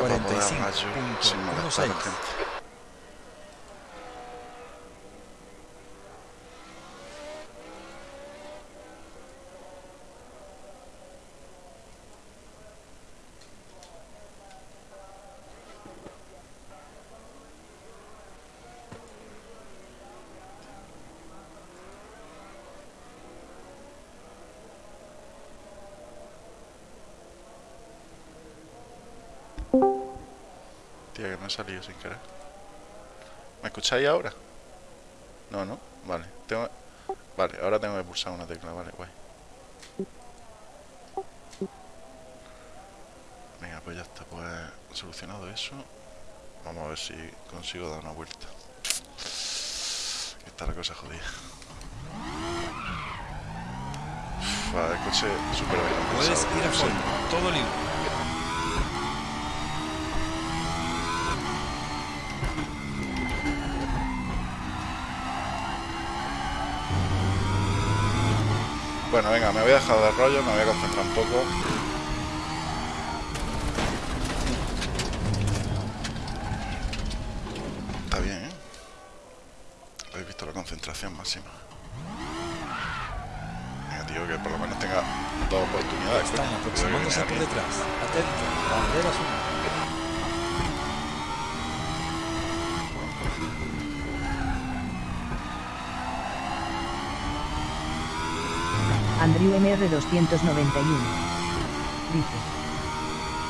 45 puntos. Buenos Aires. Salido sin querer. ¿Me escucháis ahora? No, no. Vale. Tengo... Vale, ahora tengo que pulsar una tecla. Vale, guay. Venga, pues ya está. Pues solucionado eso. Vamos a ver si consigo dar una vuelta. Está la cosa jodida. Uf, el coche súper bien Puedes ir a fondo, todo libre. Bueno, venga, me voy a dejar de rollo, me voy a concentrar un poco. Está bien, ¿eh? Habéis visto la concentración máxima. Venga, tío, que por lo menos tenga dos oportunidades. Están aproximándose por detrás. Atento, Andrew MR291. Dice.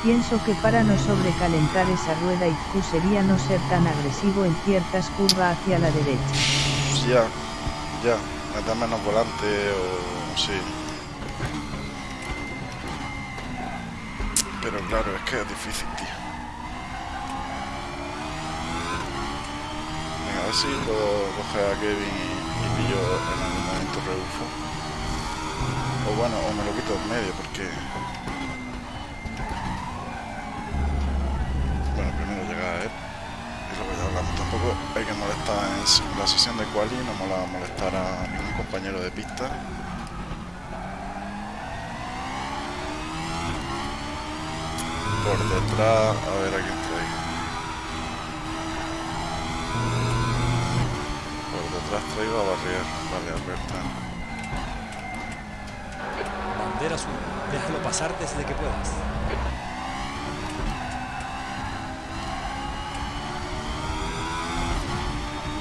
Pienso que para no sobrecalentar esa rueda IQ sería no ser tan agresivo en ciertas curvas hacia la derecha. Ya, ya. Meter menos volante o... sí. Pero claro, es que es difícil, tío. Venga, a ver si puedo coger a Kevin y, y pillo en algún momento rebufo. Bueno, o me lo quito en medio porque... Bueno, primero llegar a él. Es lo que ya hablamos. Tampoco hay que molestar en la sesión de quali, no mola molestar a ningún compañero de pista. Por detrás, a ver a quién traigo. Por detrás traigo a Barrier, vale, Alberta. Bandera azul. Déjalo pasar desde que puedas.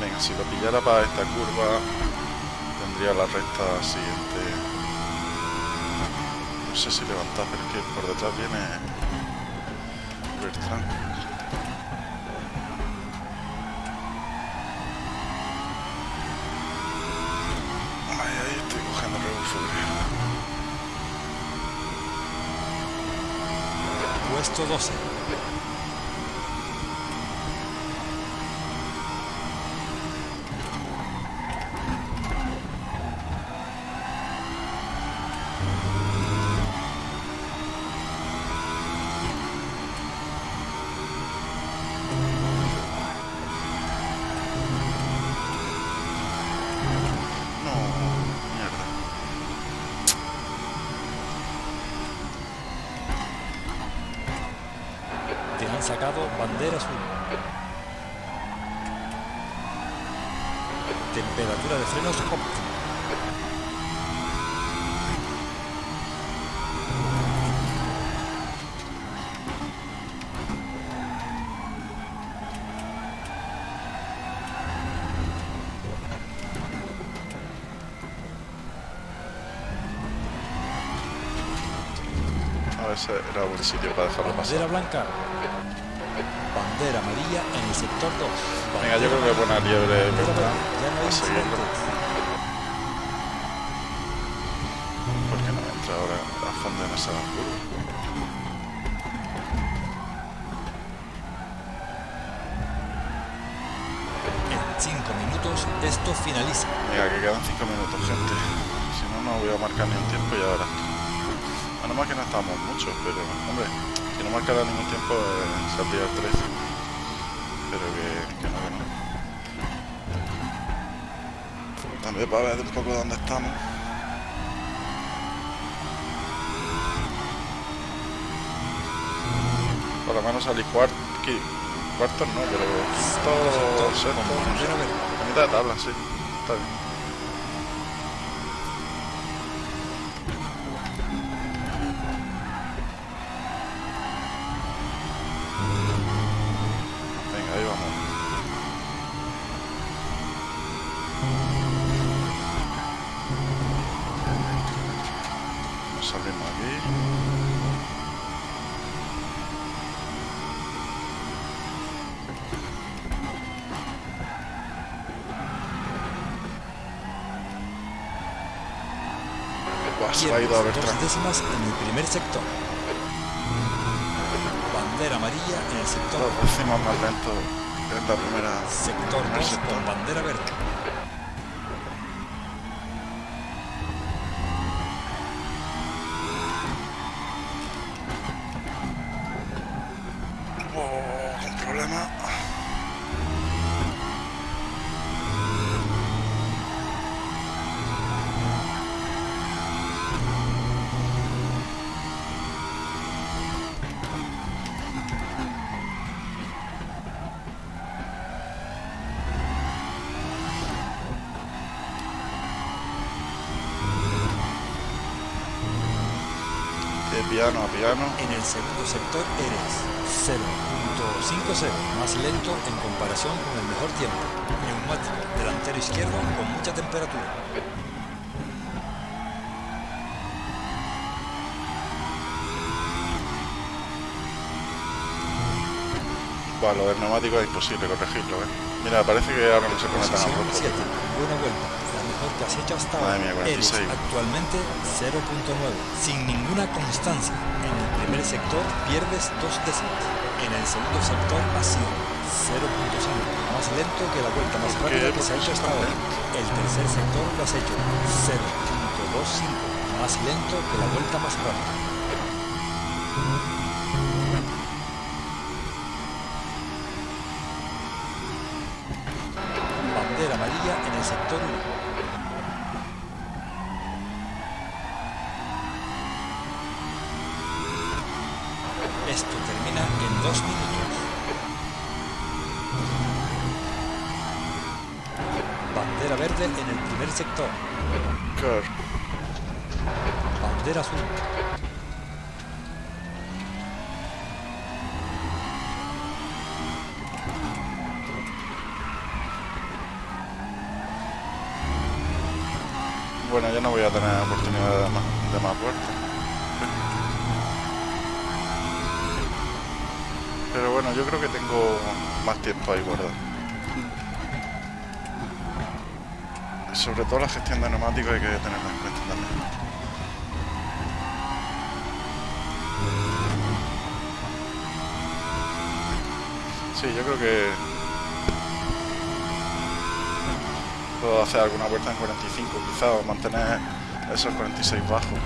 Venga, si lo pillara para esta curva, tendría la recta siguiente. No sé si levantar, pero es que por detrás viene Bertrand. Puesto 12. Sitio para dejarlo Bandera pasar. blanca. Bandera amarilla en el sector 2. Venga, yo creo que buena liebre, Bandera. Ya no hay. ¿Por qué no entra ahora a fondo en esa curva? En 5 minutos esto finaliza. Venga, que quedan 5 minutos, gente. Si no, no voy a marcar ni un tiempo y verás. Menos mal que no estamos muchos, pero, hombre, si no marcara ningún tiempo, eh, saldría el 13. Pero que, que no, que no. También para ver un poco dónde estamos. Por lo menos salí cuarto, cuartos no, pero quinto, sexto. A mitad de tabla, sí. Está bien. Décimas en el primer sector. Bandera amarilla en el sector Dos décimas más lento en la primera. Sector primer 2 sector. con bandera verde. En el segundo sector eres 0.50 más lento en comparación con el mejor tiempo. Neumático delantero izquierdo con mucha temperatura. Buah, lo del neumático es imposible corregirlo, ¿eh? Mira, parece que ahora no se pone tan. 7. Buena vuelta. La ahora. mía, Eres 46. actualmente 0.9. Sin ninguna constancia. En el primer sector pierdes dos décimas. En el segundo sector has sido 0.5. Más lento que la vuelta más rápida que se ha ¿Por qué hecho hasta ahora. El tercer sector lo has hecho 0.25. Más lento que la vuelta más rápida. Bandera amarilla en el sector 1. Bueno, ya no voy a tener oportunidad de más, de más vueltas. Pero bueno, yo creo que tengo más tiempo ahí guardado. Sobre todo la gestión de neumáticos hay que tenerla en cuenta también. Sí, yo creo que puedo hacer alguna vuelta en 45 quizá o mantener esos 46 bajos.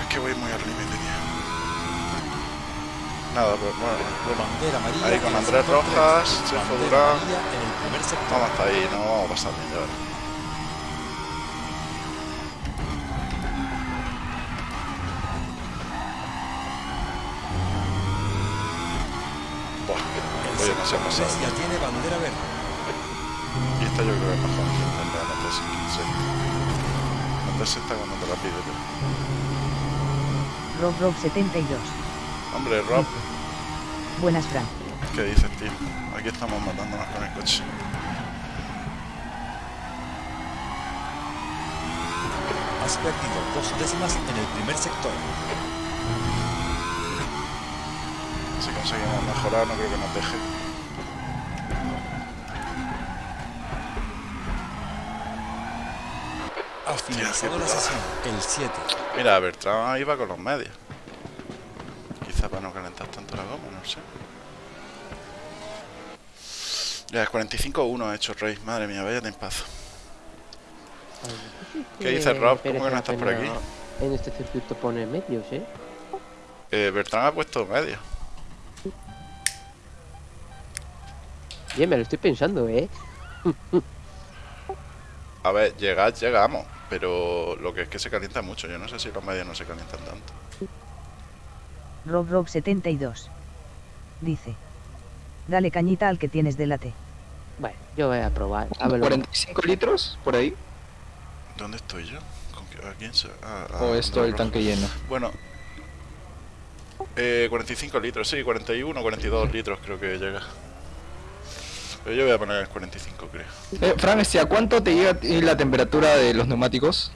Es que voy muy al límite, tío. Nada, pues bueno. Ahí con Andrés Rojas. Chefo Durán. Vamos hasta ahí, no vamos a pasar bien Rob Rob 72. Hombre, Rob, Buenas Fran. ¿qué dices, tío? Aquí estamos matándonos con el coche. Has perdido dos décimas en el primer sector. Si conseguimos mejorar, no creo que nos deje. La sesión. El 7. Mira, Bertrand iba con los medios. Quizá para no calentar tanto la goma, no sé. Ya, es 45-1 ha hecho Rey. Madre mía, vaya tempazo. ¿Qué dices, Rob? ¿Cómo que no estás por aquí? En este circuito pone medios, ¿eh? Eh, Bertrand ha puesto medios. Bien, me lo estoy pensando, ¿eh? A ver, llegar, llegamos. Pero lo que es que se calienta mucho. Yo no sé si los medios no se calientan tanto. Rob Rob 72. Dice. Dale cañita al que tienes delante. Bueno, yo voy a probar. A ver, 45 litros por ahí. ¿Dónde estoy yo? ¿Con qué- ¿A quién se.? ah, ah, O es todo el tanque lleno. Bueno. Eh, 45 litros, sí, 41, 42 litros creo que llega. Pero yo voy a poner el 45, creo. Eh, Fran, este, ¿a cuánto te llega a la temperatura de los neumáticos?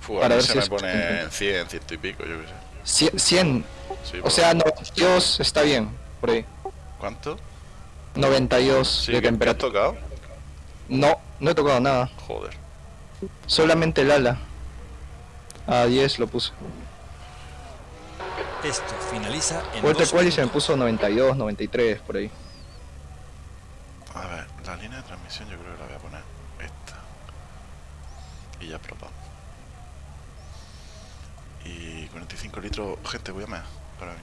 Fu, a Para mí ver se si me es- pone en 100, 100 y pico, yo qué sé. Cien- 100. Sí, O sea, 92 está bien, por ahí. ¿Cuánto? 92 Sí, de que, que has temperatura. tocado. No, no he tocado nada. Joder. Solamente el ala. A 10 lo puse. Esto finaliza en Vuelta cual y se me puso 92, 93 por ahí. A ver, la línea de transmisión yo creo que la voy a poner esta. Y ya probamos. Y 45 litros. Gente, voy a mear. Para mí.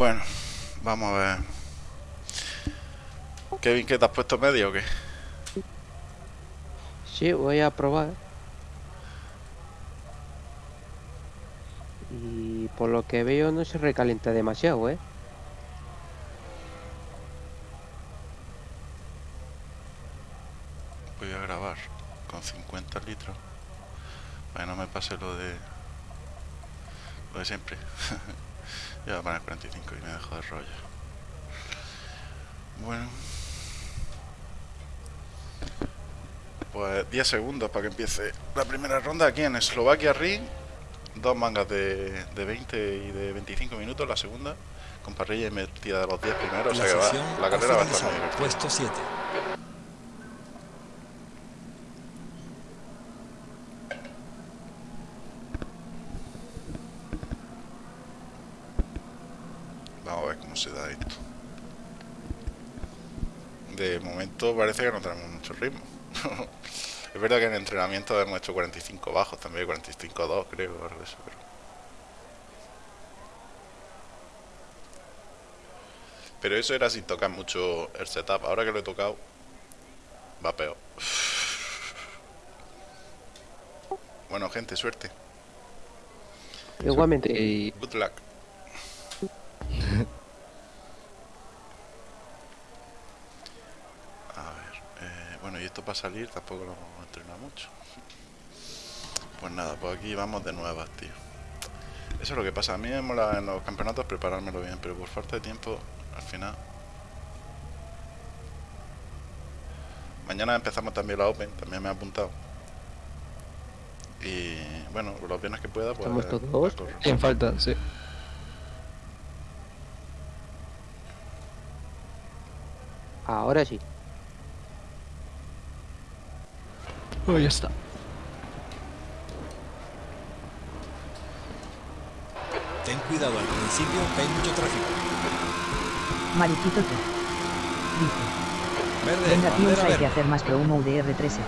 Bueno, vamos a ver. Kevin, ¿qué te has puesto medio o qué? Sí, voy a probar. Y por lo que veo no se recalienta demasiado, ¿eh? Voy a grabar con 50 litros. Para que no me pase lo de. Lo de siempre. [LAUGHS] Yo voy a poner 45 y me dejo de rollo. Bueno. pues 10 segundos para que empiece la primera ronda aquí en Eslovaquia Ring. Dos mangas de, de 20 y de 25 minutos la segunda, con parrilla y metida de los 10 primeros. La o sea que va, la carrera va a estar muy. Puesto 7. Vamos a ver cómo se da esto. Parece que no tenemos mucho ritmo. [LAUGHS] es verdad que en entrenamiento hemos hecho 45 bajos también, 45-2 creo, o algo de eso, pero... Pero eso era sin tocar mucho el setup. Ahora que lo he tocado, va peor. [LAUGHS] Bueno, gente, suerte. Igualmente. Good luck. A ver, eh, bueno, y esto para salir tampoco lo hemos entrenado mucho. Pues nada, pues aquí vamos de nuevas, tío. Eso es lo que pasa. A mí me mola en los campeonatos preparármelo bien, pero por falta de tiempo, al final. Mañana empezamos también la Open, también me he apuntado. Y bueno, los viernes que pueda, pues. ¿Estamos todos? en falta, sí. Ahora sí. Oh, ya está. Ten cuidado al principio que hay mucho tráfico. Mariquito tú. Dice. Verde, Venga bandera hay que hacer más que humo UDR13.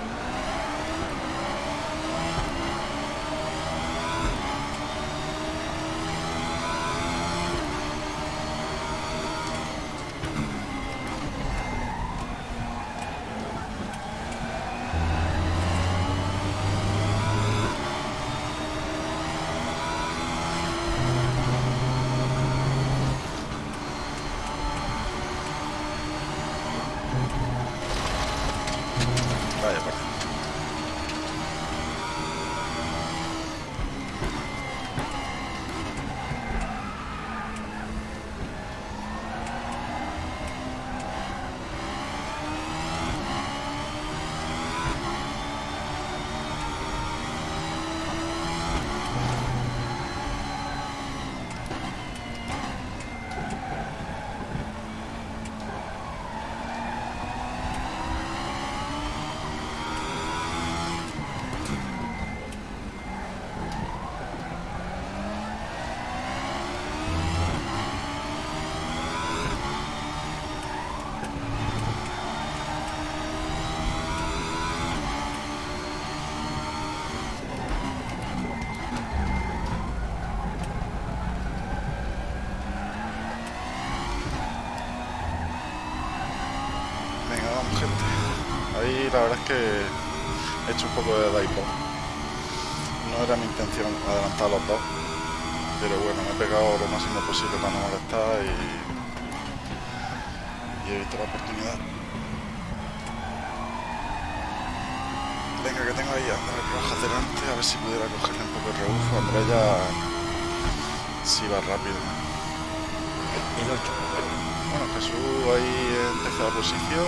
Posición.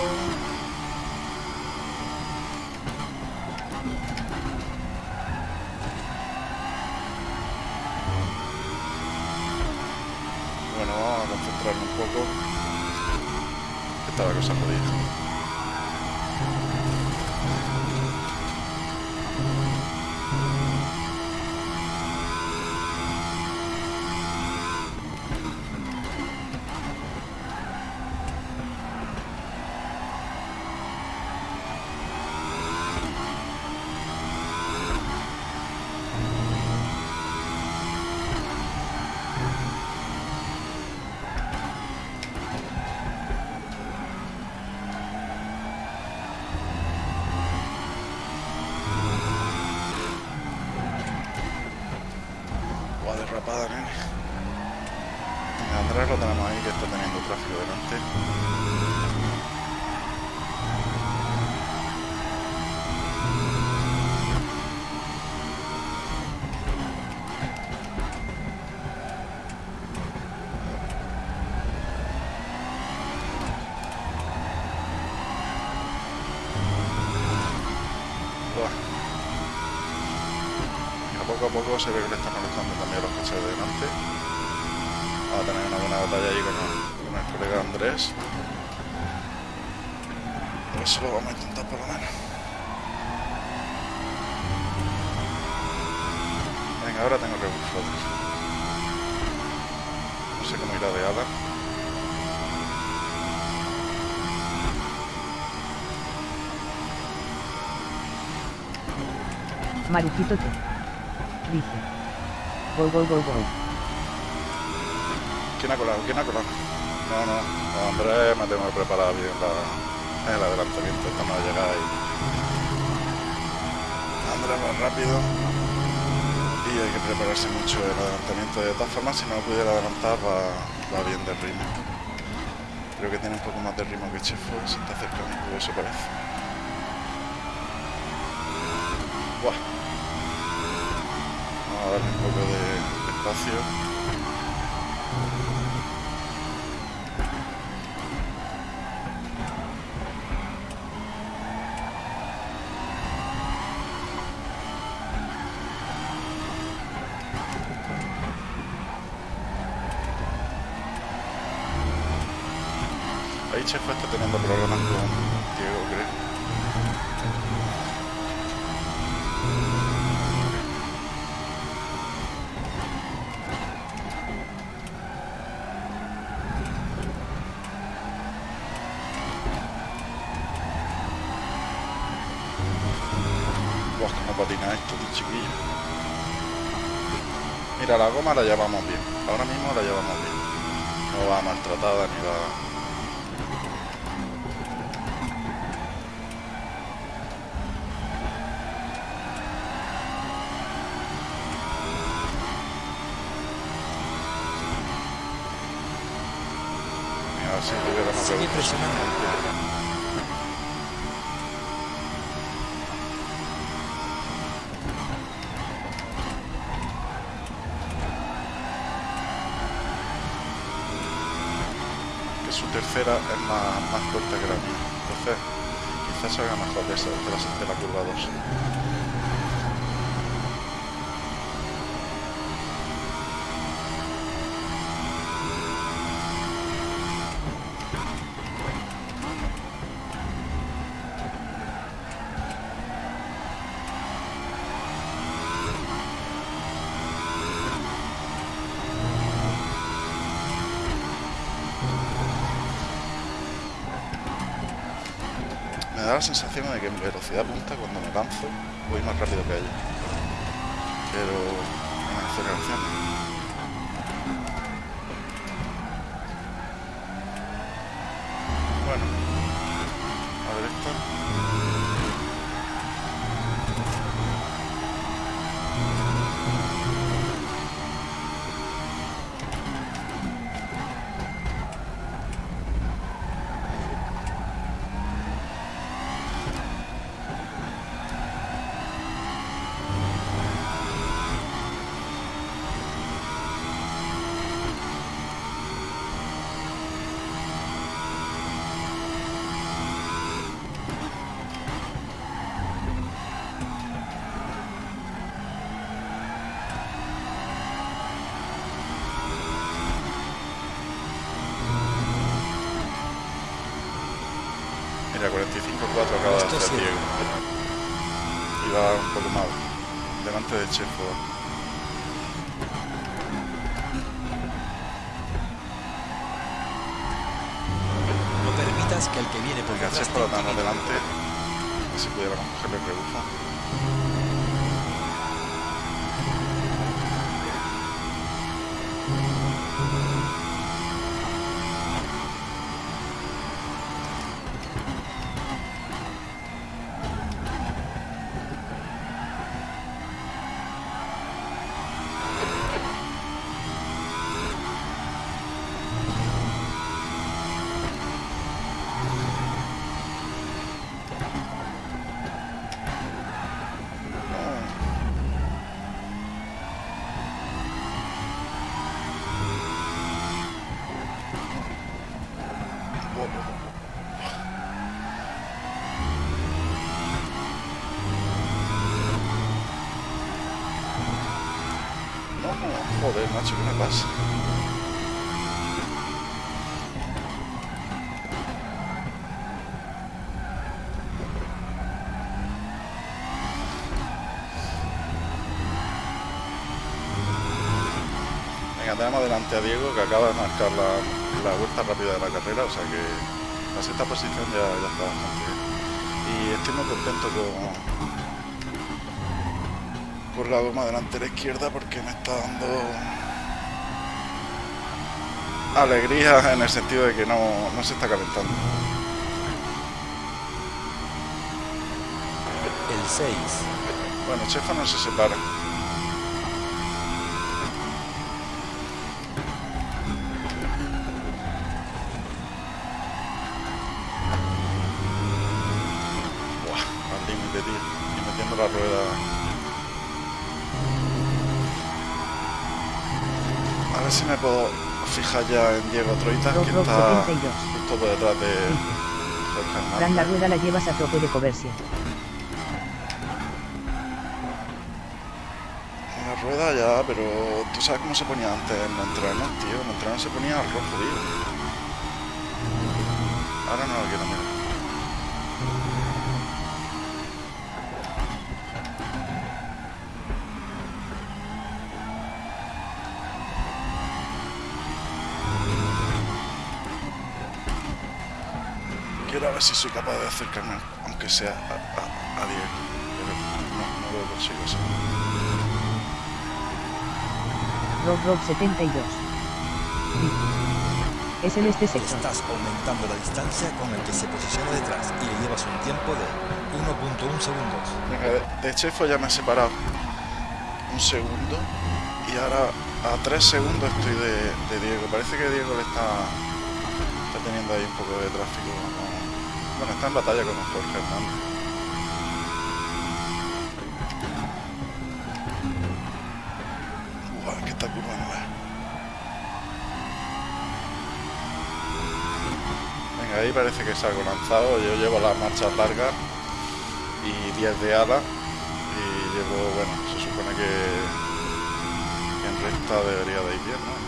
Bueno, vamos a concentrarnos un poco. Está la cosa jodida. Poco se ve que le están molestando también a los coches de delante. Vamos a tener una buena batalla ahí con el, colega Andrés. Eso lo vamos a intentar por lo menos. Venga, ahora tengo que buscar. No sé cómo irá de Ada. Maruquito te. Gol, gol, gol, gol. ¿Quién ha colado? ¿Quién ha colado? No, no, no Andrés, me tengo que preparar bien la, el adelantamiento. Estamos a llegar ahí. Andrés va rápido. Y hay que prepararse mucho el adelantamiento. De todas formas, si no pudiera adelantar, va, va bien de ritmo. Creo que tiene un poco más de ritmo que Chefo. Se está acercando, eso parece. Buah. Un poco de espacio. Goma la llevamos bien. Ahora mismo la llevamos bien. No va maltratada ni va... tercera es más, más corta que la mía. Entonces, quizás salga mejor de, esa, de, la, de la curva 2. Me la sensación de que en velocidad punta cuando me lanzo voy más rápido que ella. Pero en aceleración. Joder, macho, ¿qué me pasa? Venga, tenemos delante a Diego que acaba de marcar la, la vuelta rápida de la carrera, o sea que la sexta posición ya, ya está bastante bien. Y estoy muy contento con, por la goma delantera izquierda porque me está dando alegría en el sentido de que no, no se está calentando. El 6. Bueno, Chefa no se separa. Buah, al límite, tío. Y metiendo la rueda. A ver si me puedo ya en Diego Troitas, Rock que está 72. justo por detrás de la rueda la llevas a tope de coversia. La rueda ya, pero tú sabes cómo se ponía antes en los entrenos, tío. En los entrenos se ponía al rojo, tío. Ahora no lo quiero mirar. Si soy capaz de acercarme, aunque sea a, a, a Diego. Pero no, no lo consigo eso. Rock Rock 72. Es el este sector. Estás aumentando la distancia con el que se posiciona detrás y le llevas un tiempo de 1.1 segundos. Venga, de, de Chefo ya me he separado un segundo y ahora a tres segundos estoy de, de Diego. Parece que Diego le está, está teniendo ahí un poco de tráfico. Está en batalla con Jorge Hernández. Que esta curva no es. Venga, ahí parece que salgo lanzado. Yo llevo las marchas largas y 10 de ala y llevo, bueno, se supone que, que en recta debería de ir bien, ¿no?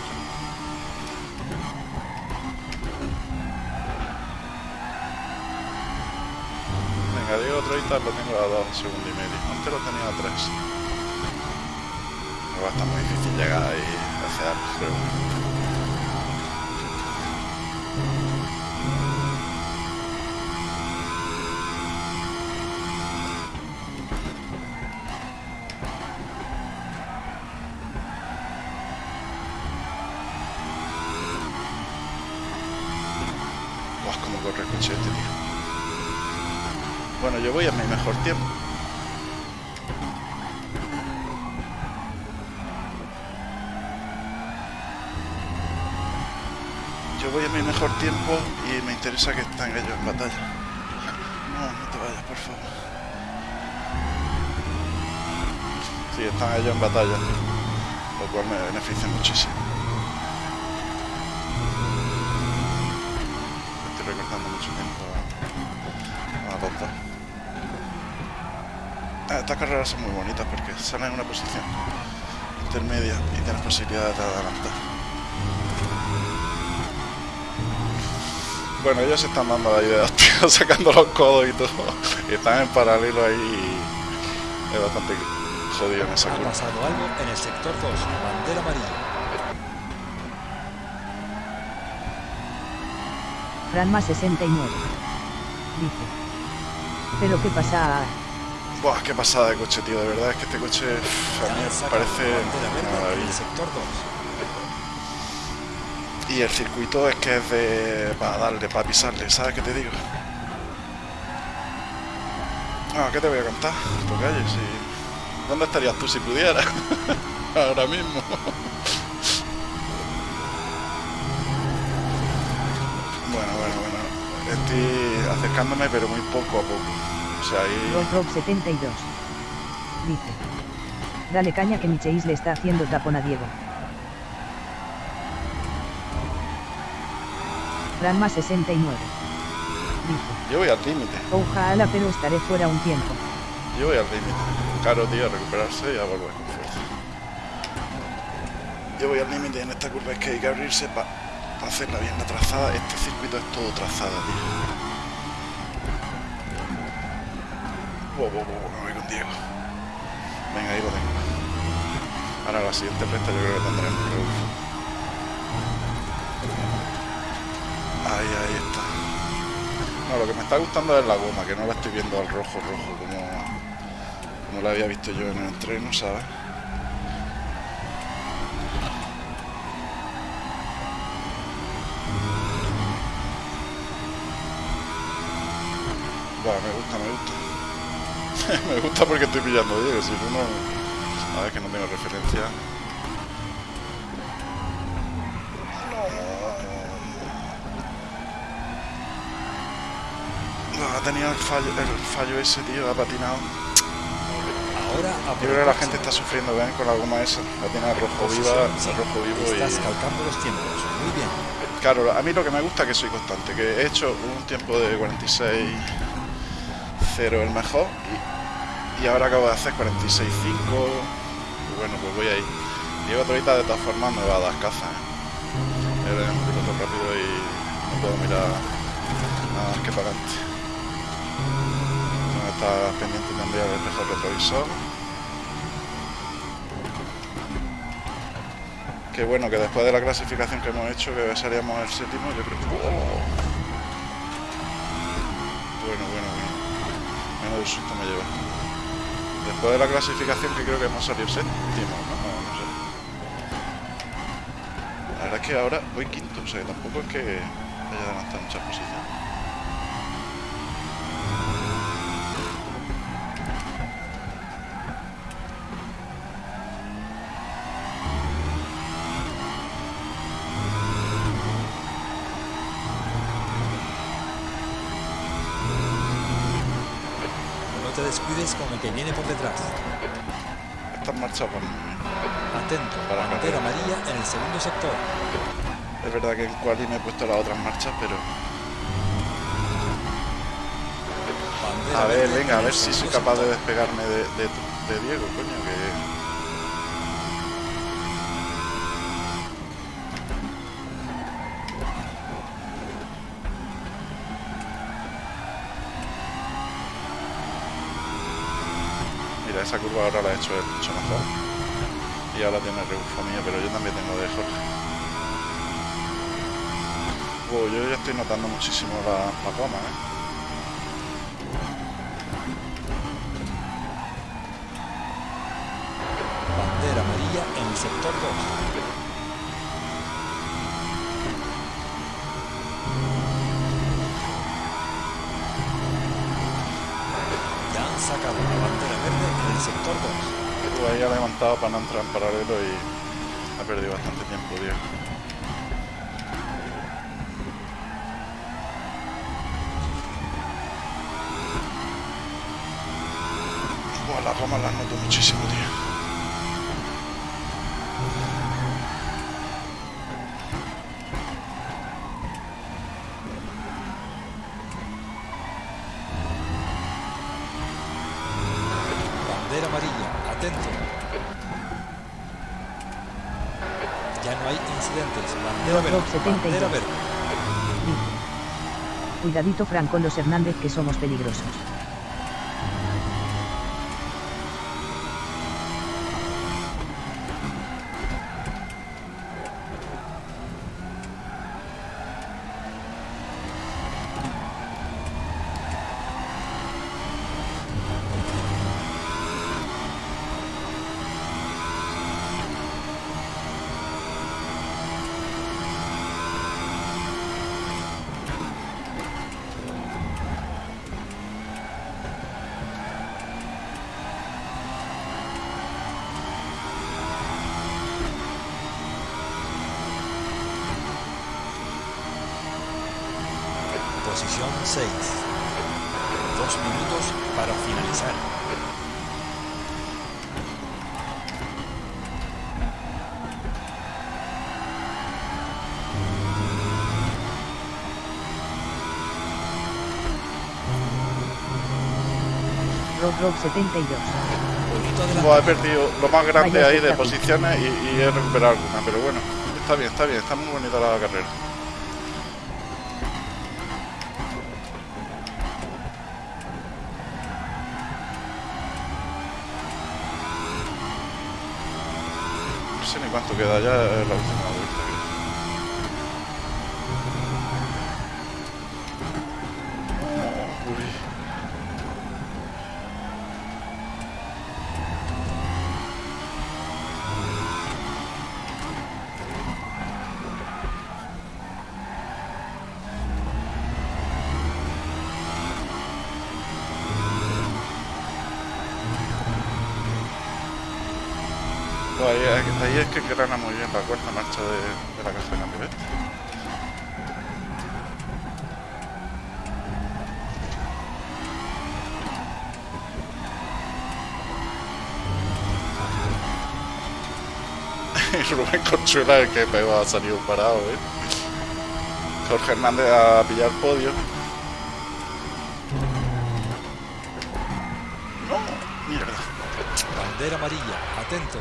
Diego Troitas lo tengo a 2 segundos y medio. Antes lo tenía a 3. Me va a estar muy difícil llegar ahí algo, creo. Yo voy a mi mejor tiempo. Yo voy a mi mejor tiempo y me interesa que estén ellos en batalla. No, no te vayas, por favor. Sí, están ellos en batalla, lo cual me beneficia muchísimo. Estas carreras son muy bonitas porque salen en una posición intermedia y tienes posibilidades de adelantar. Bueno, ellos se están dando la idea, [LAUGHS] tío, sacando los codos y todo. Y están en paralelo ahí y es bastante jodido en esa Ha curva. pasado algo en el sector 2, bandera amarilla. Franma 69. Dice. Pero qué pasa. Buah, qué pasada de coche, tío. De verdad es que este coche a mí parece bandera una verde en el maravilla. sector 2. Y el circuito es que es de... para darle, para pisarle, ¿sabes qué te digo? Ah, ¿qué te voy a contar? Pues calle, si... ¿Dónde estarías tú si pudieras? [LAUGHS] Ahora mismo. bueno, bueno, bueno. Estoy acercándome, pero muy poco a poco. Sea, ahí... Rock Rock 72. Dice. Dale caña que Micheis le está haciendo tapón a Diego. Franma 69. Dice. Yo voy al límite. Ojalá pero estaré fuera un tiempo. Yo voy al límite. Claro, tío, a recuperarse y a volver con fuerza. Yo voy al límite en esta curva es que hay que abrirse para hacerla bien la trazada. Este circuito es todo trazada, tío. Me voy con Diego. Venga, ahí lo tengo. Ahora la siguiente recta yo creo que tendremos. Ahí, ahí está. No, lo que me está gustando es la goma, que no la estoy viendo al rojo, rojo, como, como la había visto yo en el entreno, ¿sabes? Buah, me gusta, me gusta. [LAUGHS] me gusta porque estoy pillando Diego, si no. A ver que no tengo referencia. No. Ha tenido el fallo, el fallo ese, tío, ha patinado. Ahora Yo creo que la gente está sufriendo, ven, con la goma esa. La tiene rojo viva, el rojo vivo Estás y... calcando los tiempos. Muy bien. Claro, a mí lo que me gusta es que soy constante, que he hecho un tiempo de 46 0 el mejor y, y ahora acabo de hacer 46 5 y bueno, pues voy ahí. Diego Troita de todas formas me va a dar caza, ¿eh? Él es un piloto rápido y no puedo mirar nada más que para adelante. No está pendiente también del espejo retrovisor. Que bueno, que después de la clasificación que hemos hecho, que seríamos el séptimo, yo creo que... ¡Oh! Bueno, bueno, bueno. Menos susto me lleva. Después de la clasificación que creo que hemos salido séptimo, ¿no? No, sé. La verdad es que ahora voy quinto, o sea, tampoco es que haya adelantado muchas posiciones. El que viene por detrás. Van muy bien. Atento. Para Bandera amarilla en el segundo sector. Es verdad que en quali me he puesto las otras marchas, pero... Bandera A ver, venga, en a el ver si soy capaz de despegarme de, de, de Diego, coño, que... esa curva ahora la he hecho él mucho mejor. Y ahora tiene rebufo mío, pero yo también tengo de Jorge. Yo ya estoy notando muchísimo la, la goma, ¿eh? Bandera amarilla en el sector 2. Ahí ha levantado para no entrar en paralelo y ha perdido bastante tiempo, Diego. Buah, las gomas las noto muchísimo, tío. Cuidadito Fran los Hernández que somos peligrosos. 72. Poquito adelante. Buah, he perdido lo más grande ahí de posiciones y, y he recuperado alguna, pero bueno, está bien, está bien, está muy bonita la carrera. No sé ni cuánto queda ya la última vuelta. creo. Uy. Buah, ahí, ahí- ahí es que engrana muy bien la cuarta marcha de, de la caja de cambio, ¿ves? Y El que pegó ha salido parado, ¿eh? Jorge Hernández a pillar podio. No, mierda. Bandera amarilla, atento.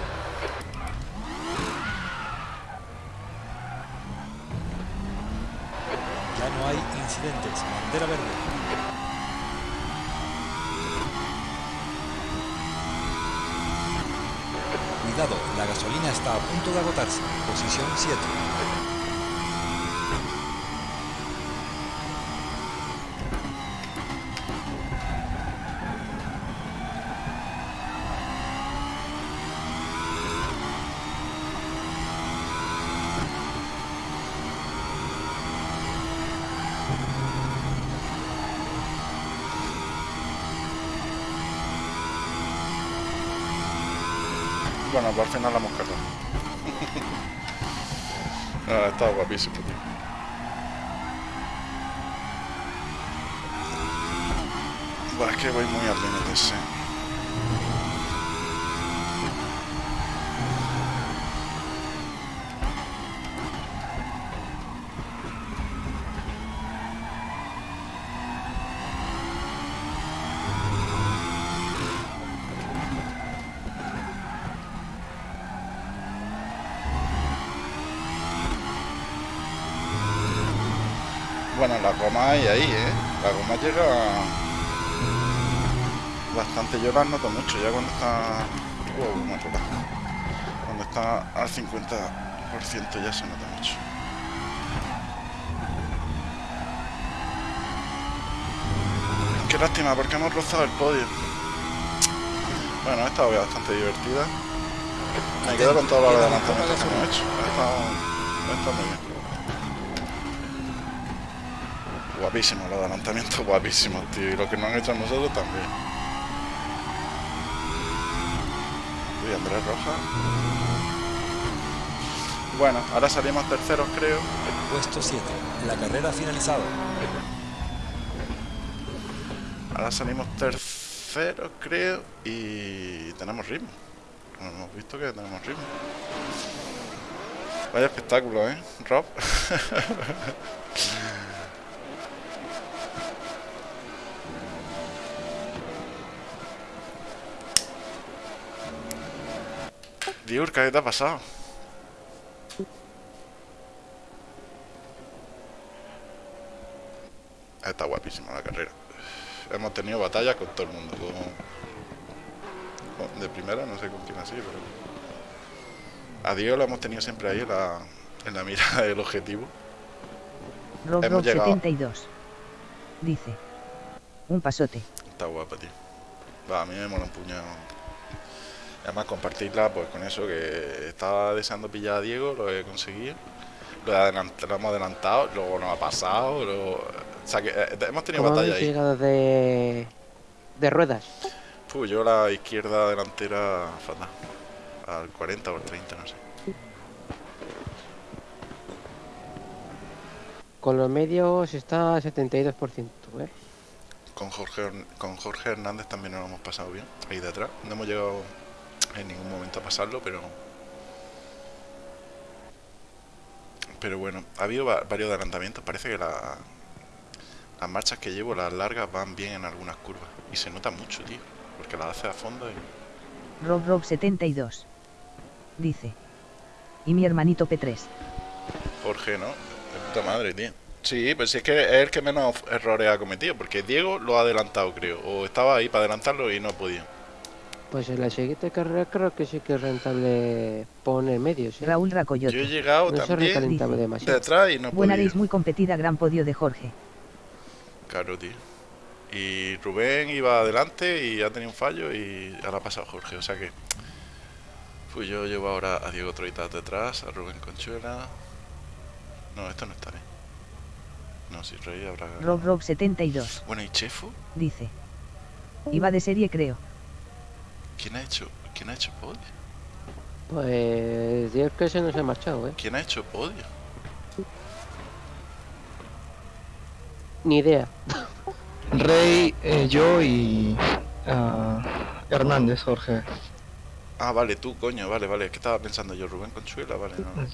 Posición 7. Bueno, al final la hemos cargado. ah, Bueno, la goma hay ahí, ¿eh? La goma llega bastante. Yo las noto mucho ya cuando está... Cuando está al 50% ya se nota mucho. Qué lástima, porque hemos rozado el podio. Bueno, ha estado bastante divertida. Me quedo con los adelantamientos que hemos hecho. Muy bien. Guapísimo los adelantamientos, guapísimos, tío. Y lo que nos han hecho a nosotros también. Uy, Andrés Roja. Bueno, ahora salimos terceros, creo. Puesto 7. La carrera ha finalizado. Ahora salimos terceros, creo. Y tenemos ritmo. Hemos visto que tenemos ritmo. Vaya espectáculo, ¿eh? Rob. [LAUGHS] Diurka, ¿qué te ha pasado? Está guapísima la carrera. Hemos tenido batallas con todo el mundo. con- de primera, no sé con quién así, pero. A Diego lo hemos tenido siempre ahí en la, en la mira del objetivo. Rob Hemos Rob llegado. 72. Dice. Un pasote. Está guapa, tío. Va, a mí me mola un puñado. Además, compartirla pues con eso que estaba deseando pillar a Diego, lo he conseguido. Lo, he adelant- lo hemos adelantado, luego nos ha pasado. luego- O sea que eh, hemos tenido ¿Cómo batalla ahí. llegado de, de ruedas? Puh, yo la izquierda delantera fatal. Al 40 o al 30, no sé. Con los medios está al 72%, ¿eh? Con Jorge, con Jorge Hernández también nos lo hemos pasado bien, ahí detrás. No hemos llegado en ningún momento a pasarlo, pero... Pero bueno, ha habido va- varios adelantamientos. Parece que la- las marchas que llevo, las largas, van bien en algunas curvas. Y se nota mucho, tío. Porque las hace a fondo y... Rob Rob 72. Dice. Y mi hermanito P3. Jorge, ¿no? De puta madre, tío. Sí, pues es que es el que menos errores ha cometido, porque Diego lo ha adelantado, creo. O estaba ahí para adelantarlo y no ha podido. Pues en la siguiente carrera creo que sí que es rentable poner medios. ¿eh? Raúl Yo he Racoyote. llegado No se también Dice. demasiado. detrás y no Buena race muy competida, gran podio de Jorge. Claro, tío. Y Rubén iba adelante y ha tenido un fallo y ahora ha pasado Jorge. O sea que. Pues yo llevo ahora a Diego Troitas detrás, a Rubén Conchuela. No, esto no está bien. No, si Rey habrá. Rob Rob 72. Bueno, ¿y Chefo? Dice. Iba de serie creo. ¿Quién ha hecho? ¿Quién ha hecho podio? Pues Dios que se nos ha marchado, ¿eh? ¿Quién ha hecho podio? Ni idea. Rey, eh, yo y ah, Hernández, Jorge. Ah, vale, tú, coño, vale, vale. Que estaba pensando yo, Rubén Conchuela, vale, no. no.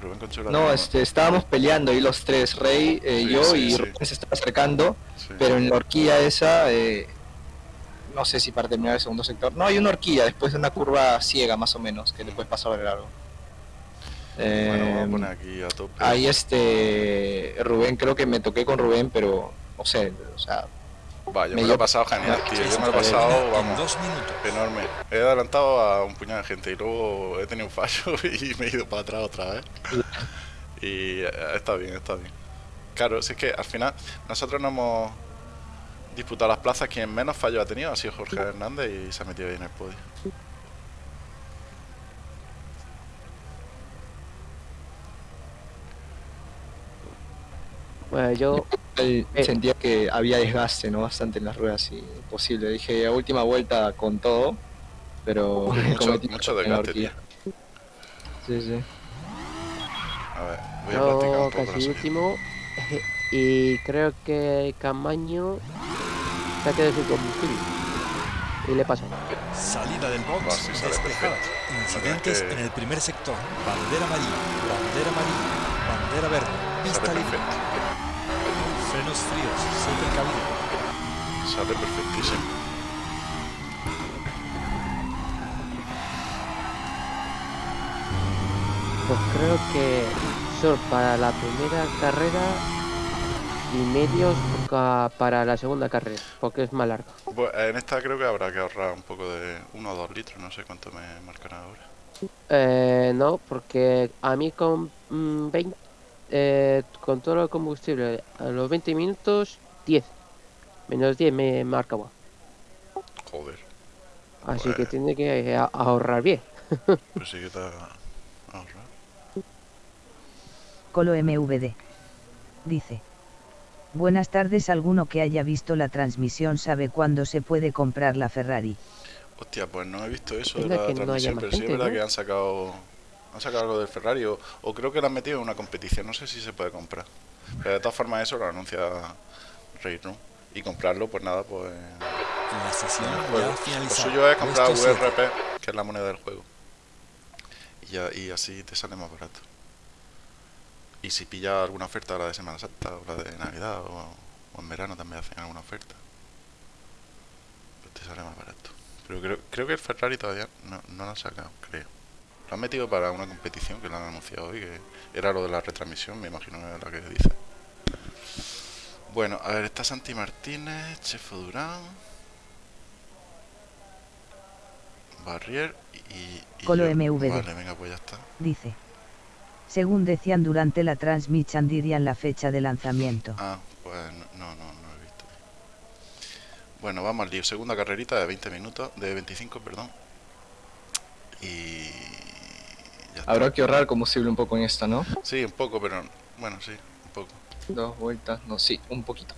Rubén Conchuela. No, este, estábamos peleando ahí los tres, Rey, eh, Sí, yo sí, y sí. Rubén se estaba acercando, Sí. pero en la horquilla esa, eh, no sé si para terminar el segundo sector. No, hay una horquilla después de una curva ciega más o menos, que le puedes pasar de largo. Bueno, vamos a Eh, poner aquí a tope. ahí este, Rubén, creo que me toqué con Rubén, pero no sé, o sea, Va, yo me me lo he pasado genial, tío. Yo me lo he pasado, vamos. dos minutos. Enorme. He adelantado a un puñado de gente y luego he tenido un fallo [LAUGHS] y me he ido para atrás otra vez. [LAUGHS] Y eh, está bien, está bien. Claro, si es que al final nosotros no hemos disputado las plazas. Quien menos fallo ha tenido ha sido Jorge Hernández y se ha metido ahí en el podio. Bueno, yo Eh. sentía que había desgaste, ¿no? Bastante en las ruedas y posible. Dije, a última vuelta con todo, pero [LAUGHS] Mucho, mucho desgaste, tío. Sí, sí. A ver, voy a practicar Yo un poco casi último [LAUGHS] y creo que Camaño se ha quedado sin combustible y le pasa. Salida del box sí, despejada. perfecto. Incidentes que- en el primer sector. Bandera amarilla, bandera amarilla, bandera verde, pista Sale libre, perfecto. frenos fríos, ser precavido. Sale perfectísimo. Pues creo que son para la primera carrera y medios para la segunda carrera, porque es más larga. Bueno, en esta creo que habrá que ahorrar un poco de 1 o 2 litros, no sé cuánto me marcará ahora. Eh, no, porque a mí con mm, 20, eh, con todo el combustible a los 20 minutos 10. Menos 10 me marca. bueno. Joder, Así que Pues- tiene que a- ahorrar bien. [LAUGHS] pues sí que está ahorrado. Colo MVD. Dice. Buenas tardes, alguno que haya visto la transmisión sabe cuándo se puede comprar la Ferrari. Hostia, pues no he visto eso de la no transmisión, pero sí es verdad ¿no? que han sacado han sacado algo del Ferrari o, o creo que lo han metido en una competición, no sé si se puede comprar. Pero de todas formas eso lo anuncia Raid, ¿no? Y comprarlo, pues nada, pues La sesión Lo suyo es comprar. VRP, que es la moneda del juego. Y, ya, y así te sale más barato. Y si pillas alguna oferta, la de Semana Santa o la de Navidad o, o en verano también hacen alguna oferta, pues te sale más barato. Pero creo, creo que el Ferrari todavía no, no lo han sacado, creo. Lo han metido para una competición que lo han anunciado hoy, que era lo de la retransmisión, me imagino que es la que dice. Bueno, a ver, está Santi Martínez, Chefo Durán, Barrier y, y Colo yo. MVD. Vale, venga, pues ya está. Dice. Según decían durante la transmisión dirían la fecha de lanzamiento. Ah, pues no, no, no, no he visto. Bueno, vamos al lío. Segunda carrerita de 20 minutos, de 25, perdón. Y ya está. Habrá que ahorrar combustible un poco en esta, ¿no? Sí, un poco, pero bueno, sí, un poco. Dos vueltas, no, sí, un poquito.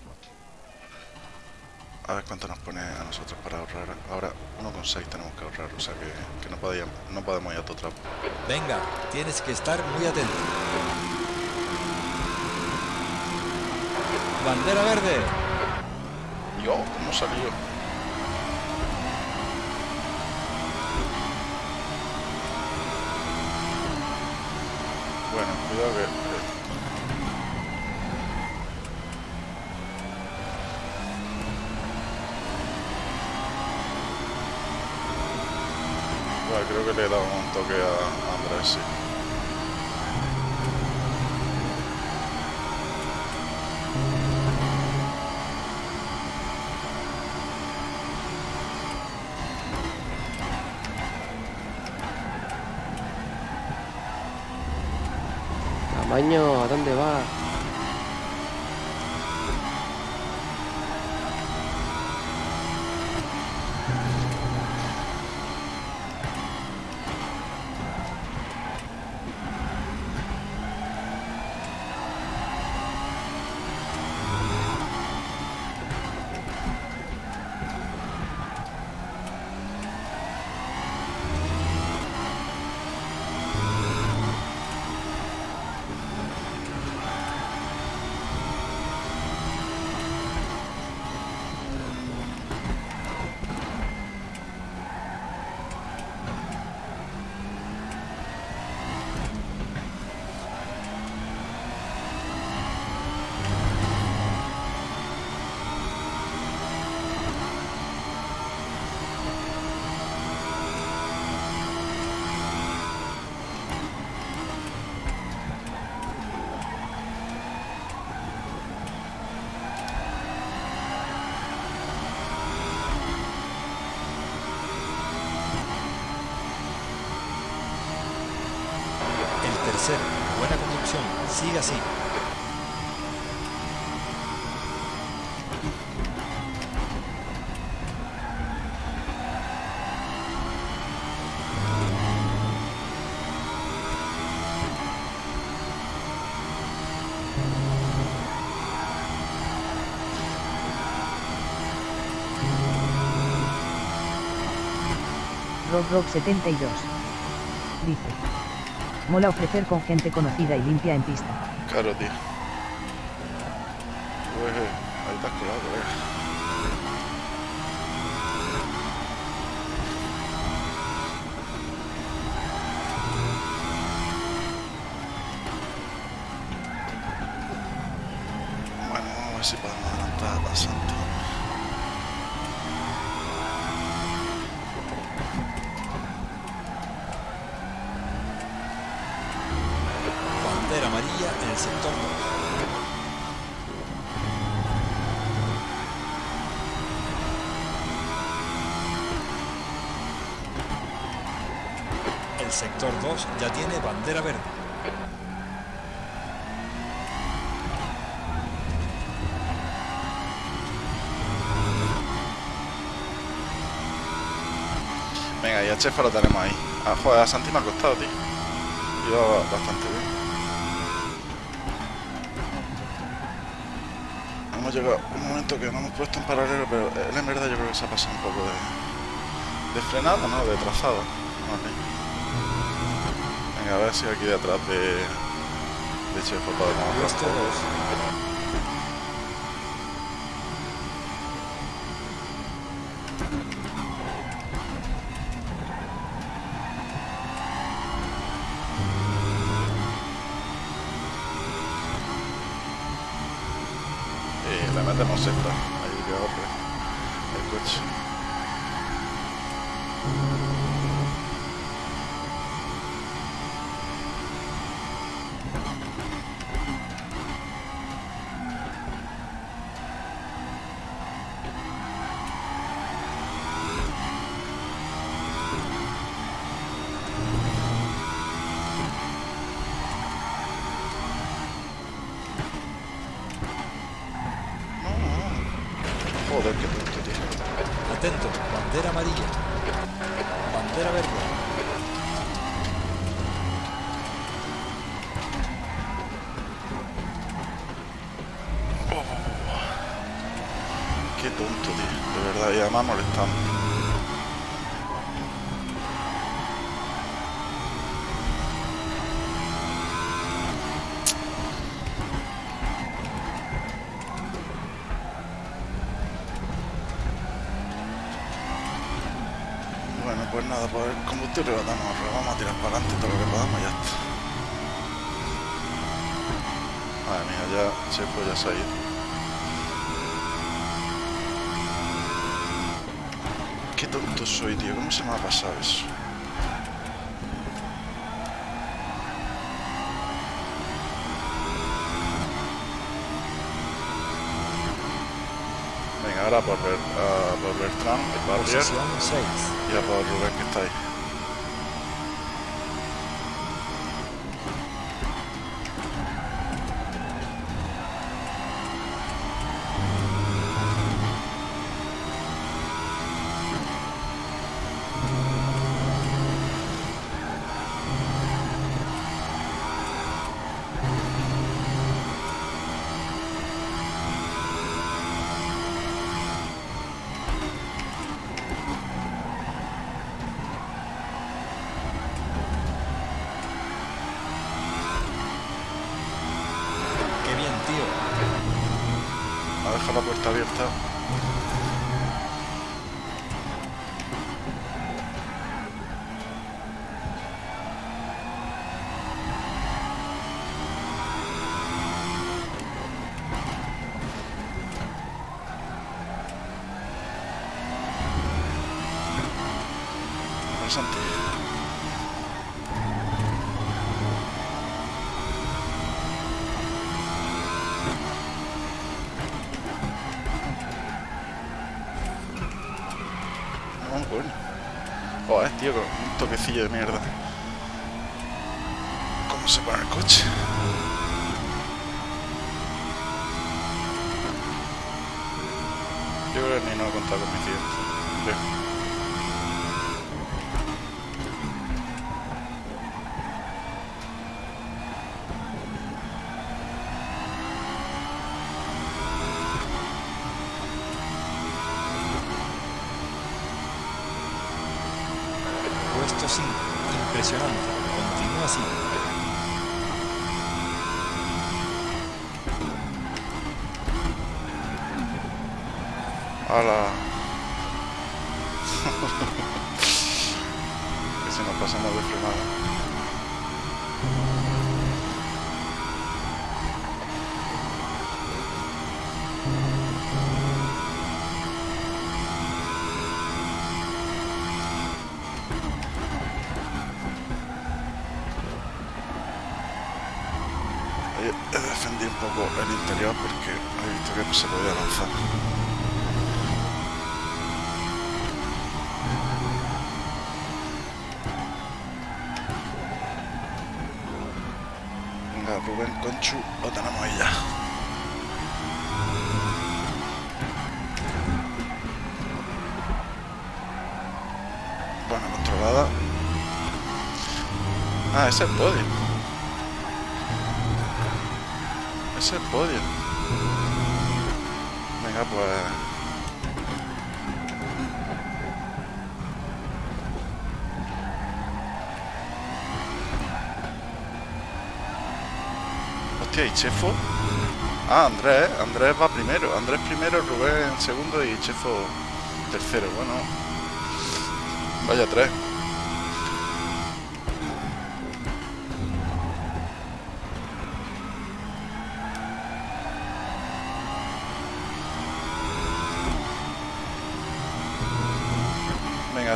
A ver cuánto nos pone a nosotros para ahorrar. Ahora 1,6 tenemos que ahorrar, o sea que, que no, podíamos, no podemos ir a todo trapo. Venga, tienes que estar muy atento. Bandera verde. Yo, ¿cómo salió? Bueno, cuidado que... que- Vale, creo que le un toque a Andrés, sí. Tamaño, ¿a dónde va? Rock 72. Dice. Mola ofrecer con gente conocida y limpia en pista. Claro, tío. Pues, ahí has colado, colega. Chefa lo tenemos ahí. Ah, joder, a Santi me ha costado, tío. Iba bastante bien. Hemos llegado a un momento que no hemos puesto en paralelo, pero él en verdad yo creo que se ha pasado un poco de, de frenada, ¿no? De trazado. Vale. Venga, a ver si aquí detrás de, de Chefa podemos esto y rebatamos, vamos a tirar para adelante todo lo que podamos y ya está. Madre mía, ya se fue, ya se ha ido. Qué tonto soy, tío, ¿cómo se me ha pasado eso? Venga, ahora por, ver, uh, ah, por Bertrand, el barrio, y a por Rubén que está ahí. De mierda. Ah, es el podio. Es el podio. Venga, pues... Hostia, ¿y Chefo? Ah, Andrés, Andrés va primero. Andrés primero, Rubén segundo y Chefo tercero. Bueno, vaya tres.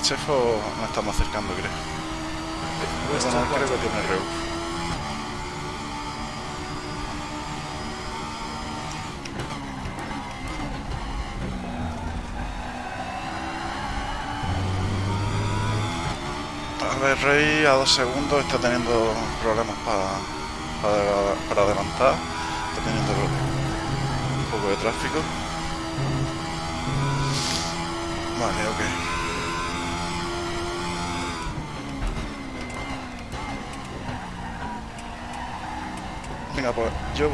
Chefo nos estamos acercando, creo. Puesto Bueno, creo 4. que tiene reu. A ver, Rey a dos segundos está teniendo problemas para, para, para adelantar. Está teniendo un poco de tráfico. Vale, ok. Venga, pues yo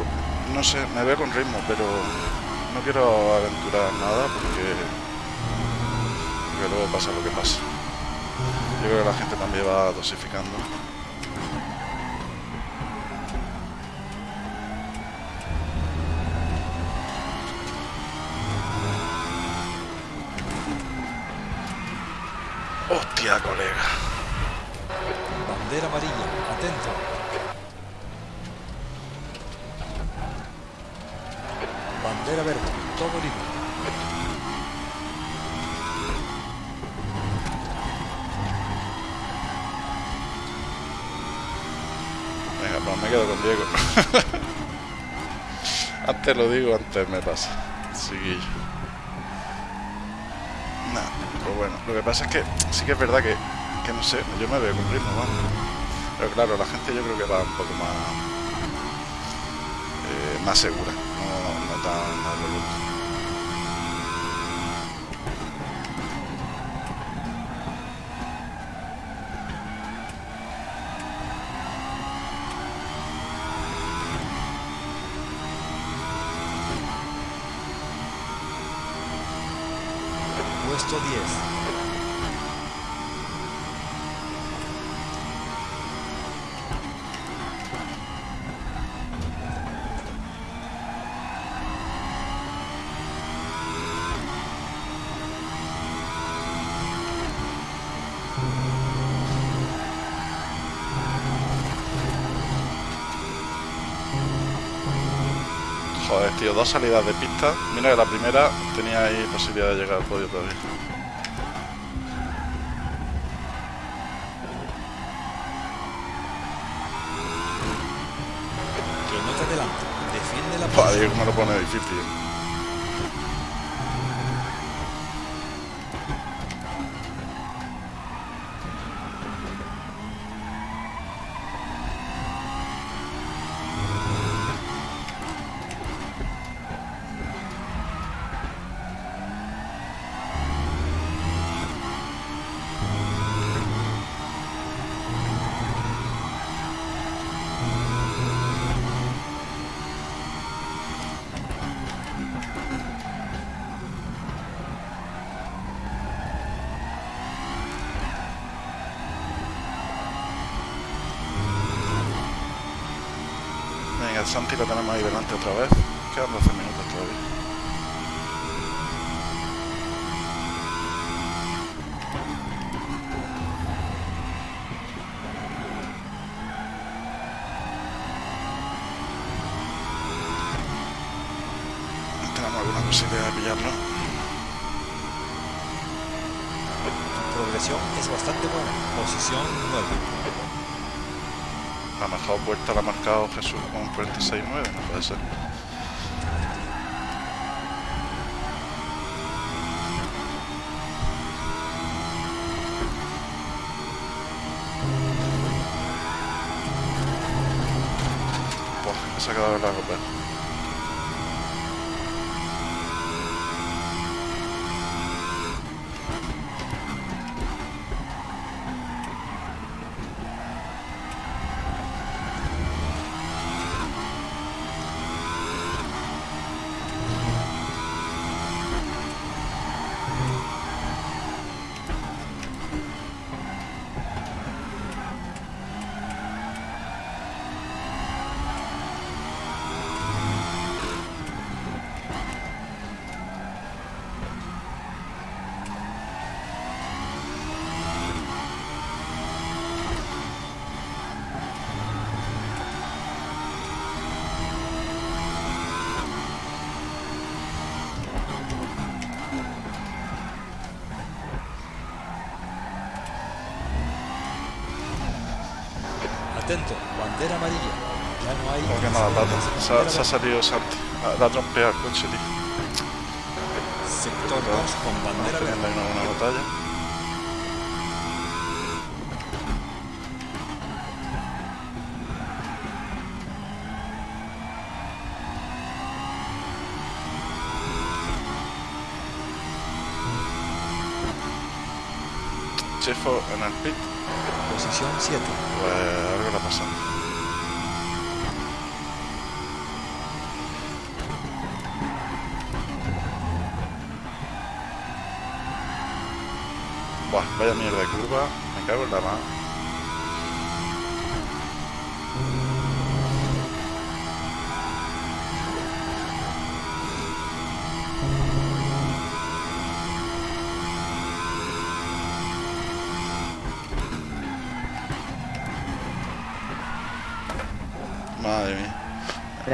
no sé, me veo con ritmo, pero no quiero aventurar nada porque, porque luego pasa lo que pasa. Yo creo que la gente también va dosificando. Hostia, colega. Bandera amarilla. Atento. Bandera verde. Todo libre. Venga, pues me quedo con Diego. [LAUGHS] antes lo digo, antes me pasa. Seguillo. bueno, lo que pasa es que sí que es verdad que, que no sé, yo me veo con ritmo, vamos. Pero claro, la gente yo creo que va un poco más eh, más segura, no, no tan a lo loco. Puesto 10. Dos salidas de pista. Mira que la primera tenía ahí posibilidad de llegar al podio todavía. Que no te adelante. Defiende la Joder, me lo pone difícil. Tenemos Atento. Bandera amarilla. Ya no hay. Como que mala pata. Se ha, salido Santi. Ah, La ha trompeado el coche, tío. Sector 2 con bandera verde. una buena batalla. Chefo en el pit, Posición 7. pues algo le ha pasado. Buah, vaya mierda de curva, me cago en la mano.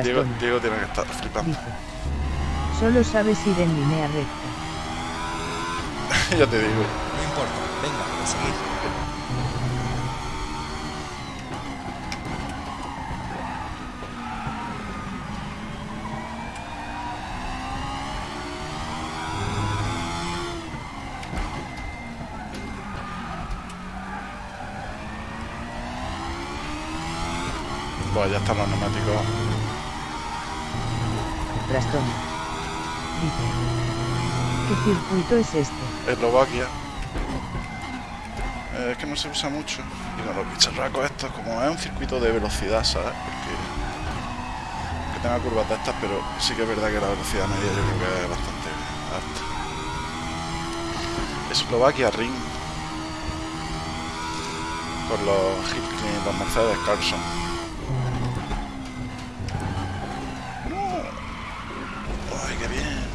Diego, tiene que estar flipando. Solo sabes ir en línea recta. ya te digo. No importa, venga, a seguir. Pues ya están los neumáticos circuito es este? Eslovaquia. Eh, es que no se usa mucho. Y con los bicharracos estos, como es un circuito de velocidad, ¿sabes? Porque que tenga curvas de estas, pero sí que es verdad que la velocidad media yo creo que es bastante alta. Eslovaquia Ring. Con los Hilton, los Mercedes Carlson. ¡Ay, qué bien!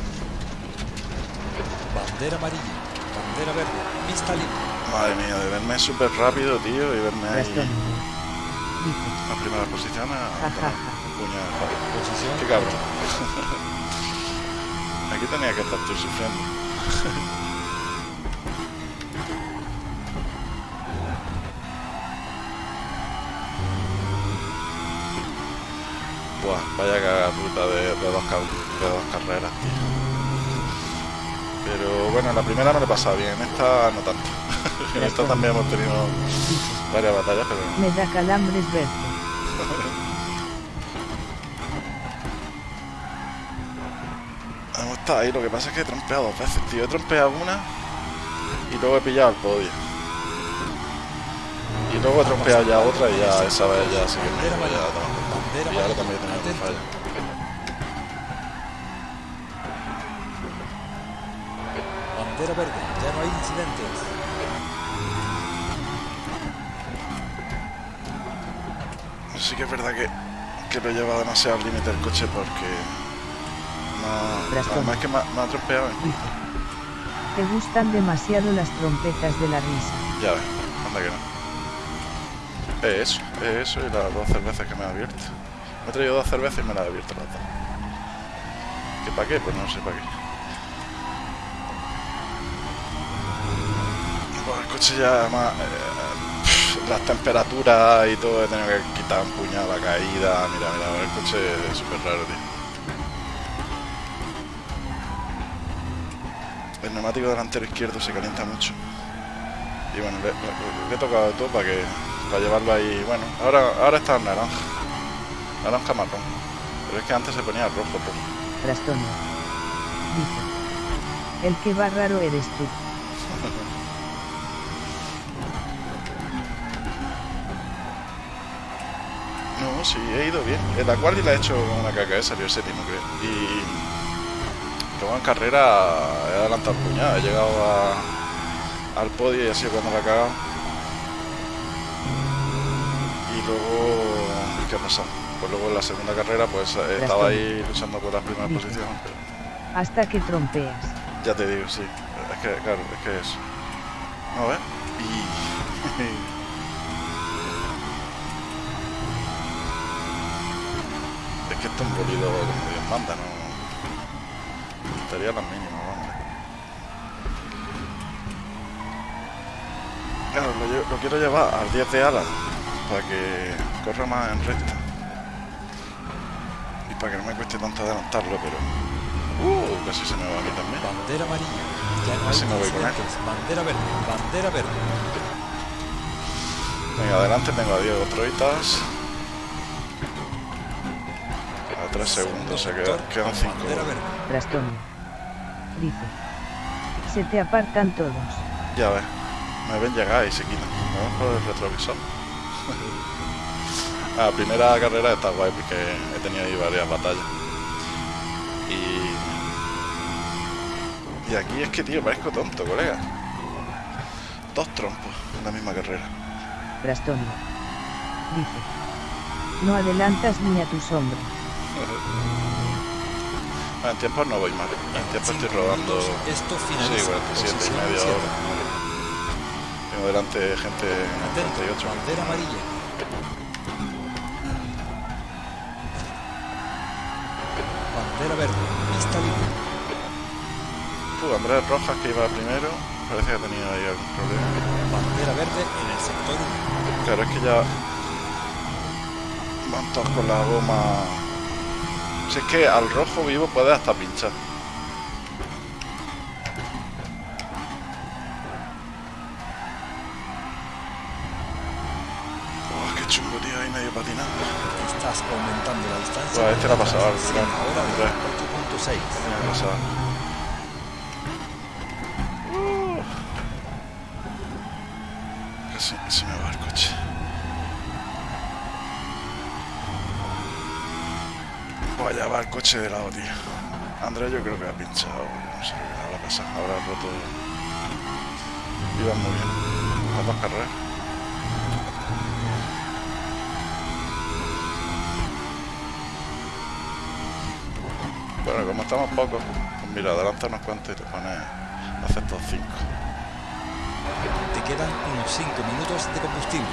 Bandera amarilla. Bandera verde. Pista libre. Madre mía, de verme súper rápido, tío, y verme ahí la primera posición a puñal. Posición. Qué cabrón. [LAUGHS] Aquí tenía que estar tú sufriendo. [LAUGHS] Buah, vaya caga ruta de, de dos, de dos carreras, tío. Pero bueno, en la primera me lo he pasado bien, en esta no tanto. [LAUGHS] en esta también hemos tenido varias batallas, pero Me da calambres verte. [LAUGHS] Hemos estado ahí, lo que pasa es que he trompeado dos veces, tío. He trompeado una y luego he pillado el podio. Y luego he trompeado ya otra y ya esa vez ya sí que me he ido ya a tomar por culo. Bandera Y ahora amarilla. también he tenido un Sí que es verdad que, que lo lleva demasiado al límite el coche porque... No, es que me, ha- me ha trompeado. Dice. Te gustan demasiado las trompetas de la risa. Ya ves, anda que no. Es eso, es eso y las dos cervezas que me ha abierto. Me he traído dos cervezas y me las he abierto las dos. ¿Que para qué? Pues no sé para qué. Pues el coche ya más... eh, las temperaturas y todo, he tenido que quitar un puñado la caída. Mira, mira, el coche es súper raro, tío. El neumático delantero izquierdo se calienta mucho. Y bueno, le, he tocado todo para que para llevarlo ahí. Bueno, ahora, ahora está en naranja. Naranja marrón. Pero es que antes se ponía rojo, rojo. Braston. Dice. El que va raro eres tú. Sí, he ido bien. En la cual la he hecho una caca, eh, salió séptimo, creo. Y luego en carrera he adelantado el puñado, he llegado a- al podio y ha sido cuando la he cagado. Y luego, ¿qué ha pasado? Pues luego en la segunda carrera pues eh, estaba ahí luchando por las primeras Dice. posiciones, pero Hasta que trompeas. ya te digo, sí. Es que, claro, es que eso. A ver. Y... [LAUGHS] Es que esto es un bolido como Dios manda, ¿no? Estaría las mínimas, vamos. Claro, lo, quiero llevar al 10 de ala para que corra más en recta. Y para que no me cueste tanto adelantarlo, pero... Uh, casi se me va a mí también. Bandera amarilla. Ya no Así me voy con él. Bandera verde. Bandera verde. Venga, adelante tengo a Diego Troitas. A 3 segundos, se quedan, quedan con 5. Bandera verde. Braston. Dice. Se te apartan todos. Ya ves, me ven llegar y se quitan. Me ven por el retrovisor. La [LAUGHS] primera carrera está guay porque he tenido ahí varias batallas. Y. Y aquí es que, tío, parezco tonto, colega. Dos trompos en la misma carrera. Braston. Dice. No adelantas ni a tu sombra. Ah, En tiempos no voy mal. En tiempos estoy minutos, Esto Sí, finaliza. 47 y media hora. Tengo delante gente en Atento. 38. Bandera amarilla. Bandera verde. Pista libre. Uh, Andrés Rojas, que iba primero, parece que ha tenido ahí algún problema. Bandera verde en el sector 1. Claro, es que ya van todos con la goma. Si es que al rojo vivo puede hasta pinchar. Oh, qué chungo, tío, ahí medio patinando. Estás aumentando la distancia. Buah, este la ha pasado Sí, ahora de Andrés. 8.6. Tenía que pasar. Casi se me va el coche. Vaya, va el coche de lado, tío. Andrés yo creo que ha pinchado, no sé qué habrá pasado, habrá roto. Iba muy bien. Las dos carreras. Bueno, como estamos pocos, pues mira, adelanta unos cuantos y te pones a hacer estos cinco. Te quedan unos 5 minutos de combustible.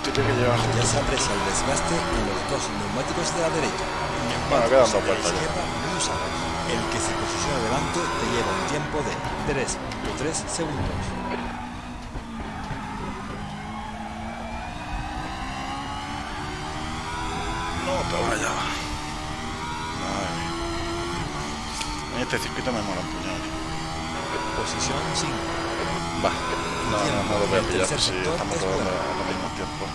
Combustible que lleva Ya se aprecia el desgaste en los dos neumáticos de la derecha. Bueno, quedan dos vueltas. El que se posiciona delante te lleva un tiempo de 3.3 segundos. No te vayas. Madre mía. Mí este circuito me mola un puñado. Posición 5. Va. No, no, no lo voy a pillar si sector estamos es rodando tiempo.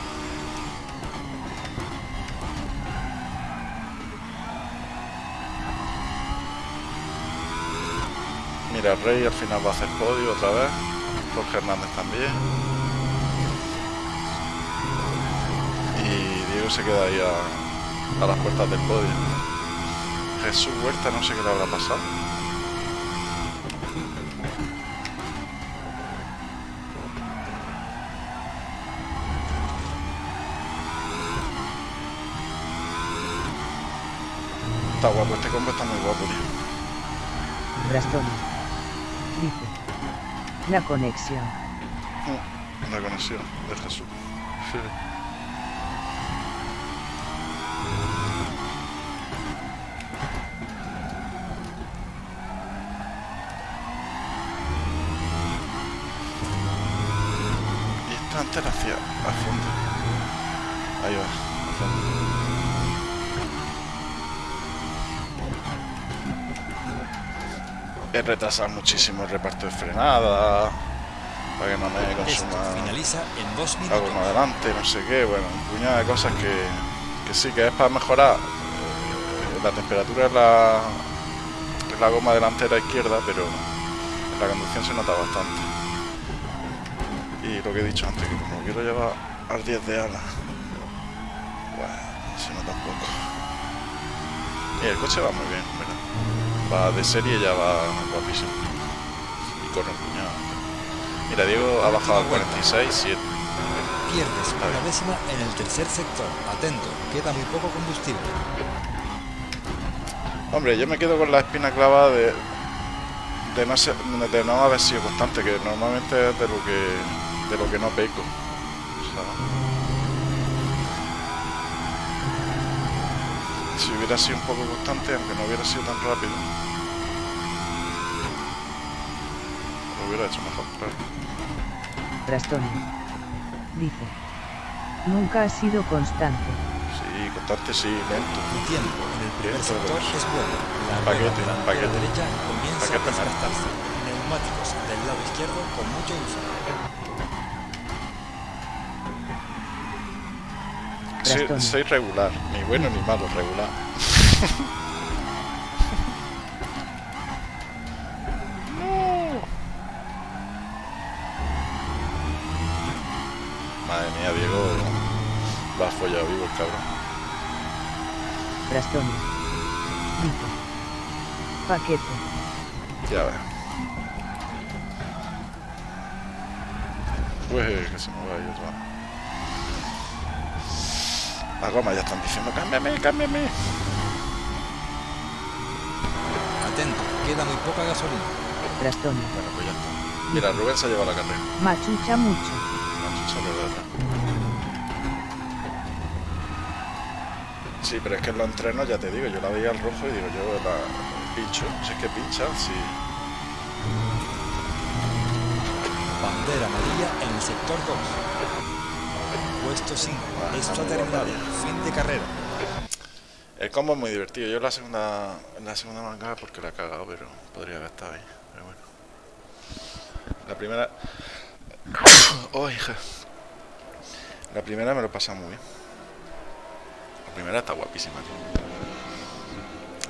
Mira, Rey al final va a hacer podio otra vez. Jorge Hernández también. Y Diego se queda ahí a, a las puertas del podio. Jesús Huerta no sé qué le habrá pasado. Está guapo, este combo está muy guapo, tío. Brastoni. Dice. La conexión. Mm, La conexión de Jesús. Sí. Y está antes hacia Es retrasar muchísimo el reparto de frenada para que no me consuma finaliza en 2 algo más adelante, no sé qué, bueno, un puñado de cosas que, que sí, que es para mejorar eh, la temperatura en la, en la goma delantera izquierda, pero en la conducción se nota bastante. Y lo que he dicho antes, que como quiero llevar al 10 de ala, bueno, se nota un poco. Y el coche va muy bien. Va de serie ya va guapísimo. Y corre un puñado. Mira, Diego ha bajado al 46, 7. Pierdes una bien. décima en el tercer sector. Atento, queda muy poco combustible. Hombre, yo me quedo con la espina clavada de, de, no, ser- de no haber sido constante, que normalmente es de lo que, de lo que no peco. ¿sabes? Si hubiera sido un poco constante, aunque no hubiera sido tan rápido, lo hubiera hecho mejor, claro. Brastoni. Dice. Nunca ha sido constante. Sí, constante sí, lento. Tu tiempo en el primer Dentro de sector los- es bueno. La Paquete, rueda delantera paquete. derecha comienza a Paquete, man. desgastarse. Neumáticos del lado izquierdo con mucho uso. Soy, soy regular, ni bueno ni malo, regular. [LAUGHS] follado vivo el cabrón. Paquete. Ya ves. Pues que se me va ahí otra. Las gomas ya están diciendo, cámbiame, cámbiame. Atento, queda muy poca gasolina. Brastoni. Bueno, pues ya está. Mira, Rubén se ha llevado la carrera. Machucha mucho. Sí, pero es que en los entrenos, ya te digo, yo la veía al rojo y digo, yo la pincho. Si es que pincha, sí. Bandera amarilla en el sector 2. Puesto 5. Esto ha terminado. Fin de carrera. El combo es muy divertido. Yo en la segunda, en la segunda manga porque la he cagado, pero podría haber estado ahí. Pero bueno. La primera. [COUGHS] Oh, hija. La primera me lo pasa muy bien. Primera está guapísima.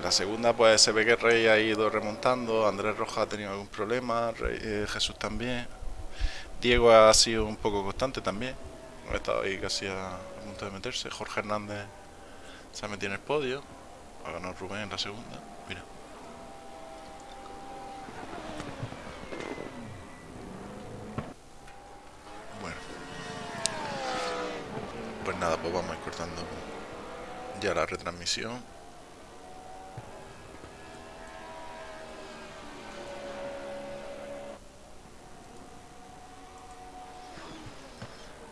La segunda, pues se ve que Rey ha ido remontando. Andrés Rojas ha tenido algún problema. Eh, Jesús también. Diego ha sido un poco constante también. Ha estado ahí casi a, punto de meterse. Jorge Hernández se ha metido en el podio. Ha ganado Rubén en la segunda. Mira. Bueno. Pues nada, pues vamos a ir cortando ya la retransmisión.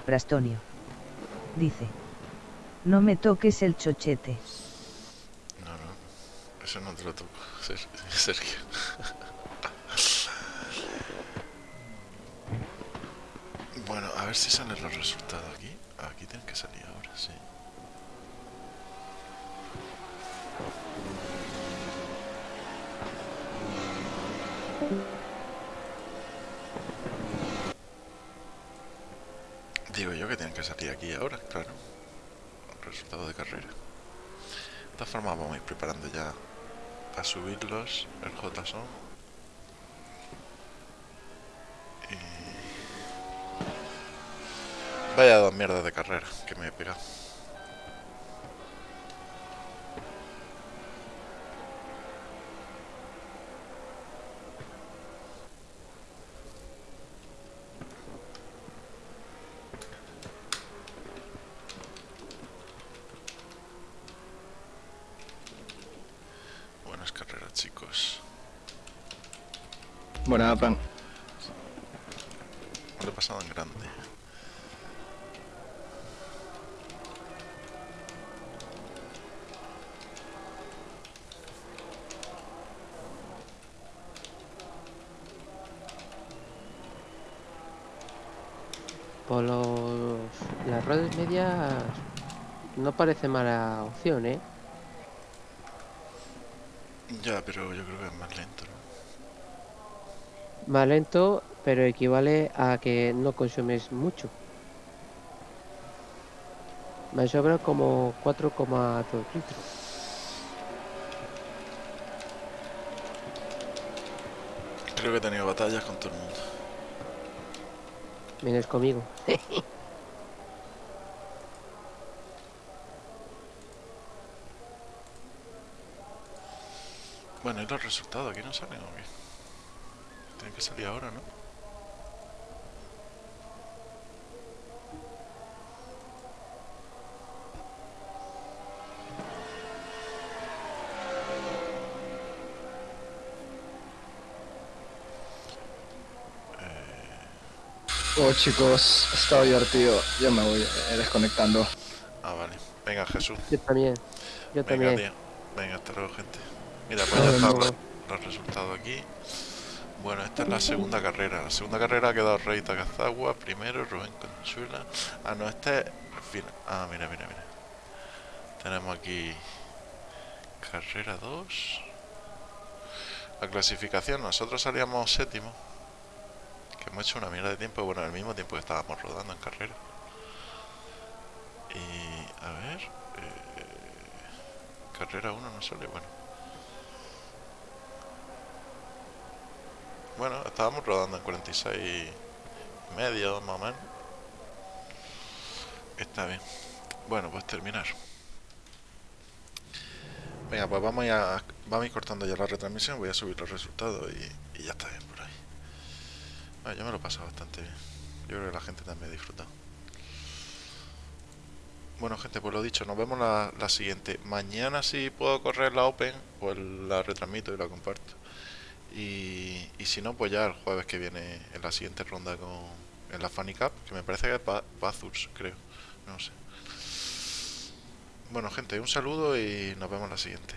Brastonio. Dice. No me toques el chochete. No, no. Eso no te lo toco, Sergio. [LAUGHS] bueno, a ver si salen los resultados aquí. Aquí tienen que salir ahora, sí. Que tienen que salir aquí ahora, claro. Resultado de carrera. De todas formas vamos a ir preparando ya para subirlos el JSON. Y... Vaya dos mierdas de carrera que me he pegado. Buena, plan. lo he pasado en grande. Por los... las redes medias no parece mala opción, ¿eh? Ya, pero yo creo que es más lento, ¿no? Más lento, pero equivale a que no consumes mucho. Me sobra como 4,2 litros. Creo que he tenido batallas con todo el mundo. Vienes conmigo. [LAUGHS] bueno, ¿y los resultados aquí no salen o qué? Que salir ahora, ¿no? Oh chicos, ha estado divertido. Yo me voy eh, desconectando. Ah, vale. Venga, Jesús. Yo también. Yo Venga, también. Tío. Venga, hasta luego, gente. Mira, pues ya están los, los resultados aquí. Bueno, esta es la segunda carrera. La segunda carrera ha quedado Rey Takazagua, primero Rubén Conchuela. Ah, no, este es. Ah, mira, mira, mira. Tenemos aquí carrera 2. La clasificación, nosotros salíamos séptimo. Que hemos hecho una mierda de tiempo, bueno, al mismo tiempo que estábamos rodando en carrera. Y a ver. Eh, carrera 1 no sale, bueno. Bueno, estábamos rodando en 46 y medio, más o menos. Está bien. Bueno, pues terminar. Venga, pues vamos a, vamos a ir cortando ya la retransmisión. Voy a subir los resultados y, ya está bien por ahí. Yo me lo he pasado bastante bien. Yo creo que la gente también ha disfrutado. Bueno, gente, pues lo dicho, nos vemos la, la siguiente. Mañana si puedo correr la Open, pues la retransmito y la comparto. Y, y, si no, pues ya el jueves que viene en la siguiente ronda con en la Funny Cup, que me parece que es Bathurst, creo. No sé. Bueno, gente, un saludo y nos vemos la siguiente.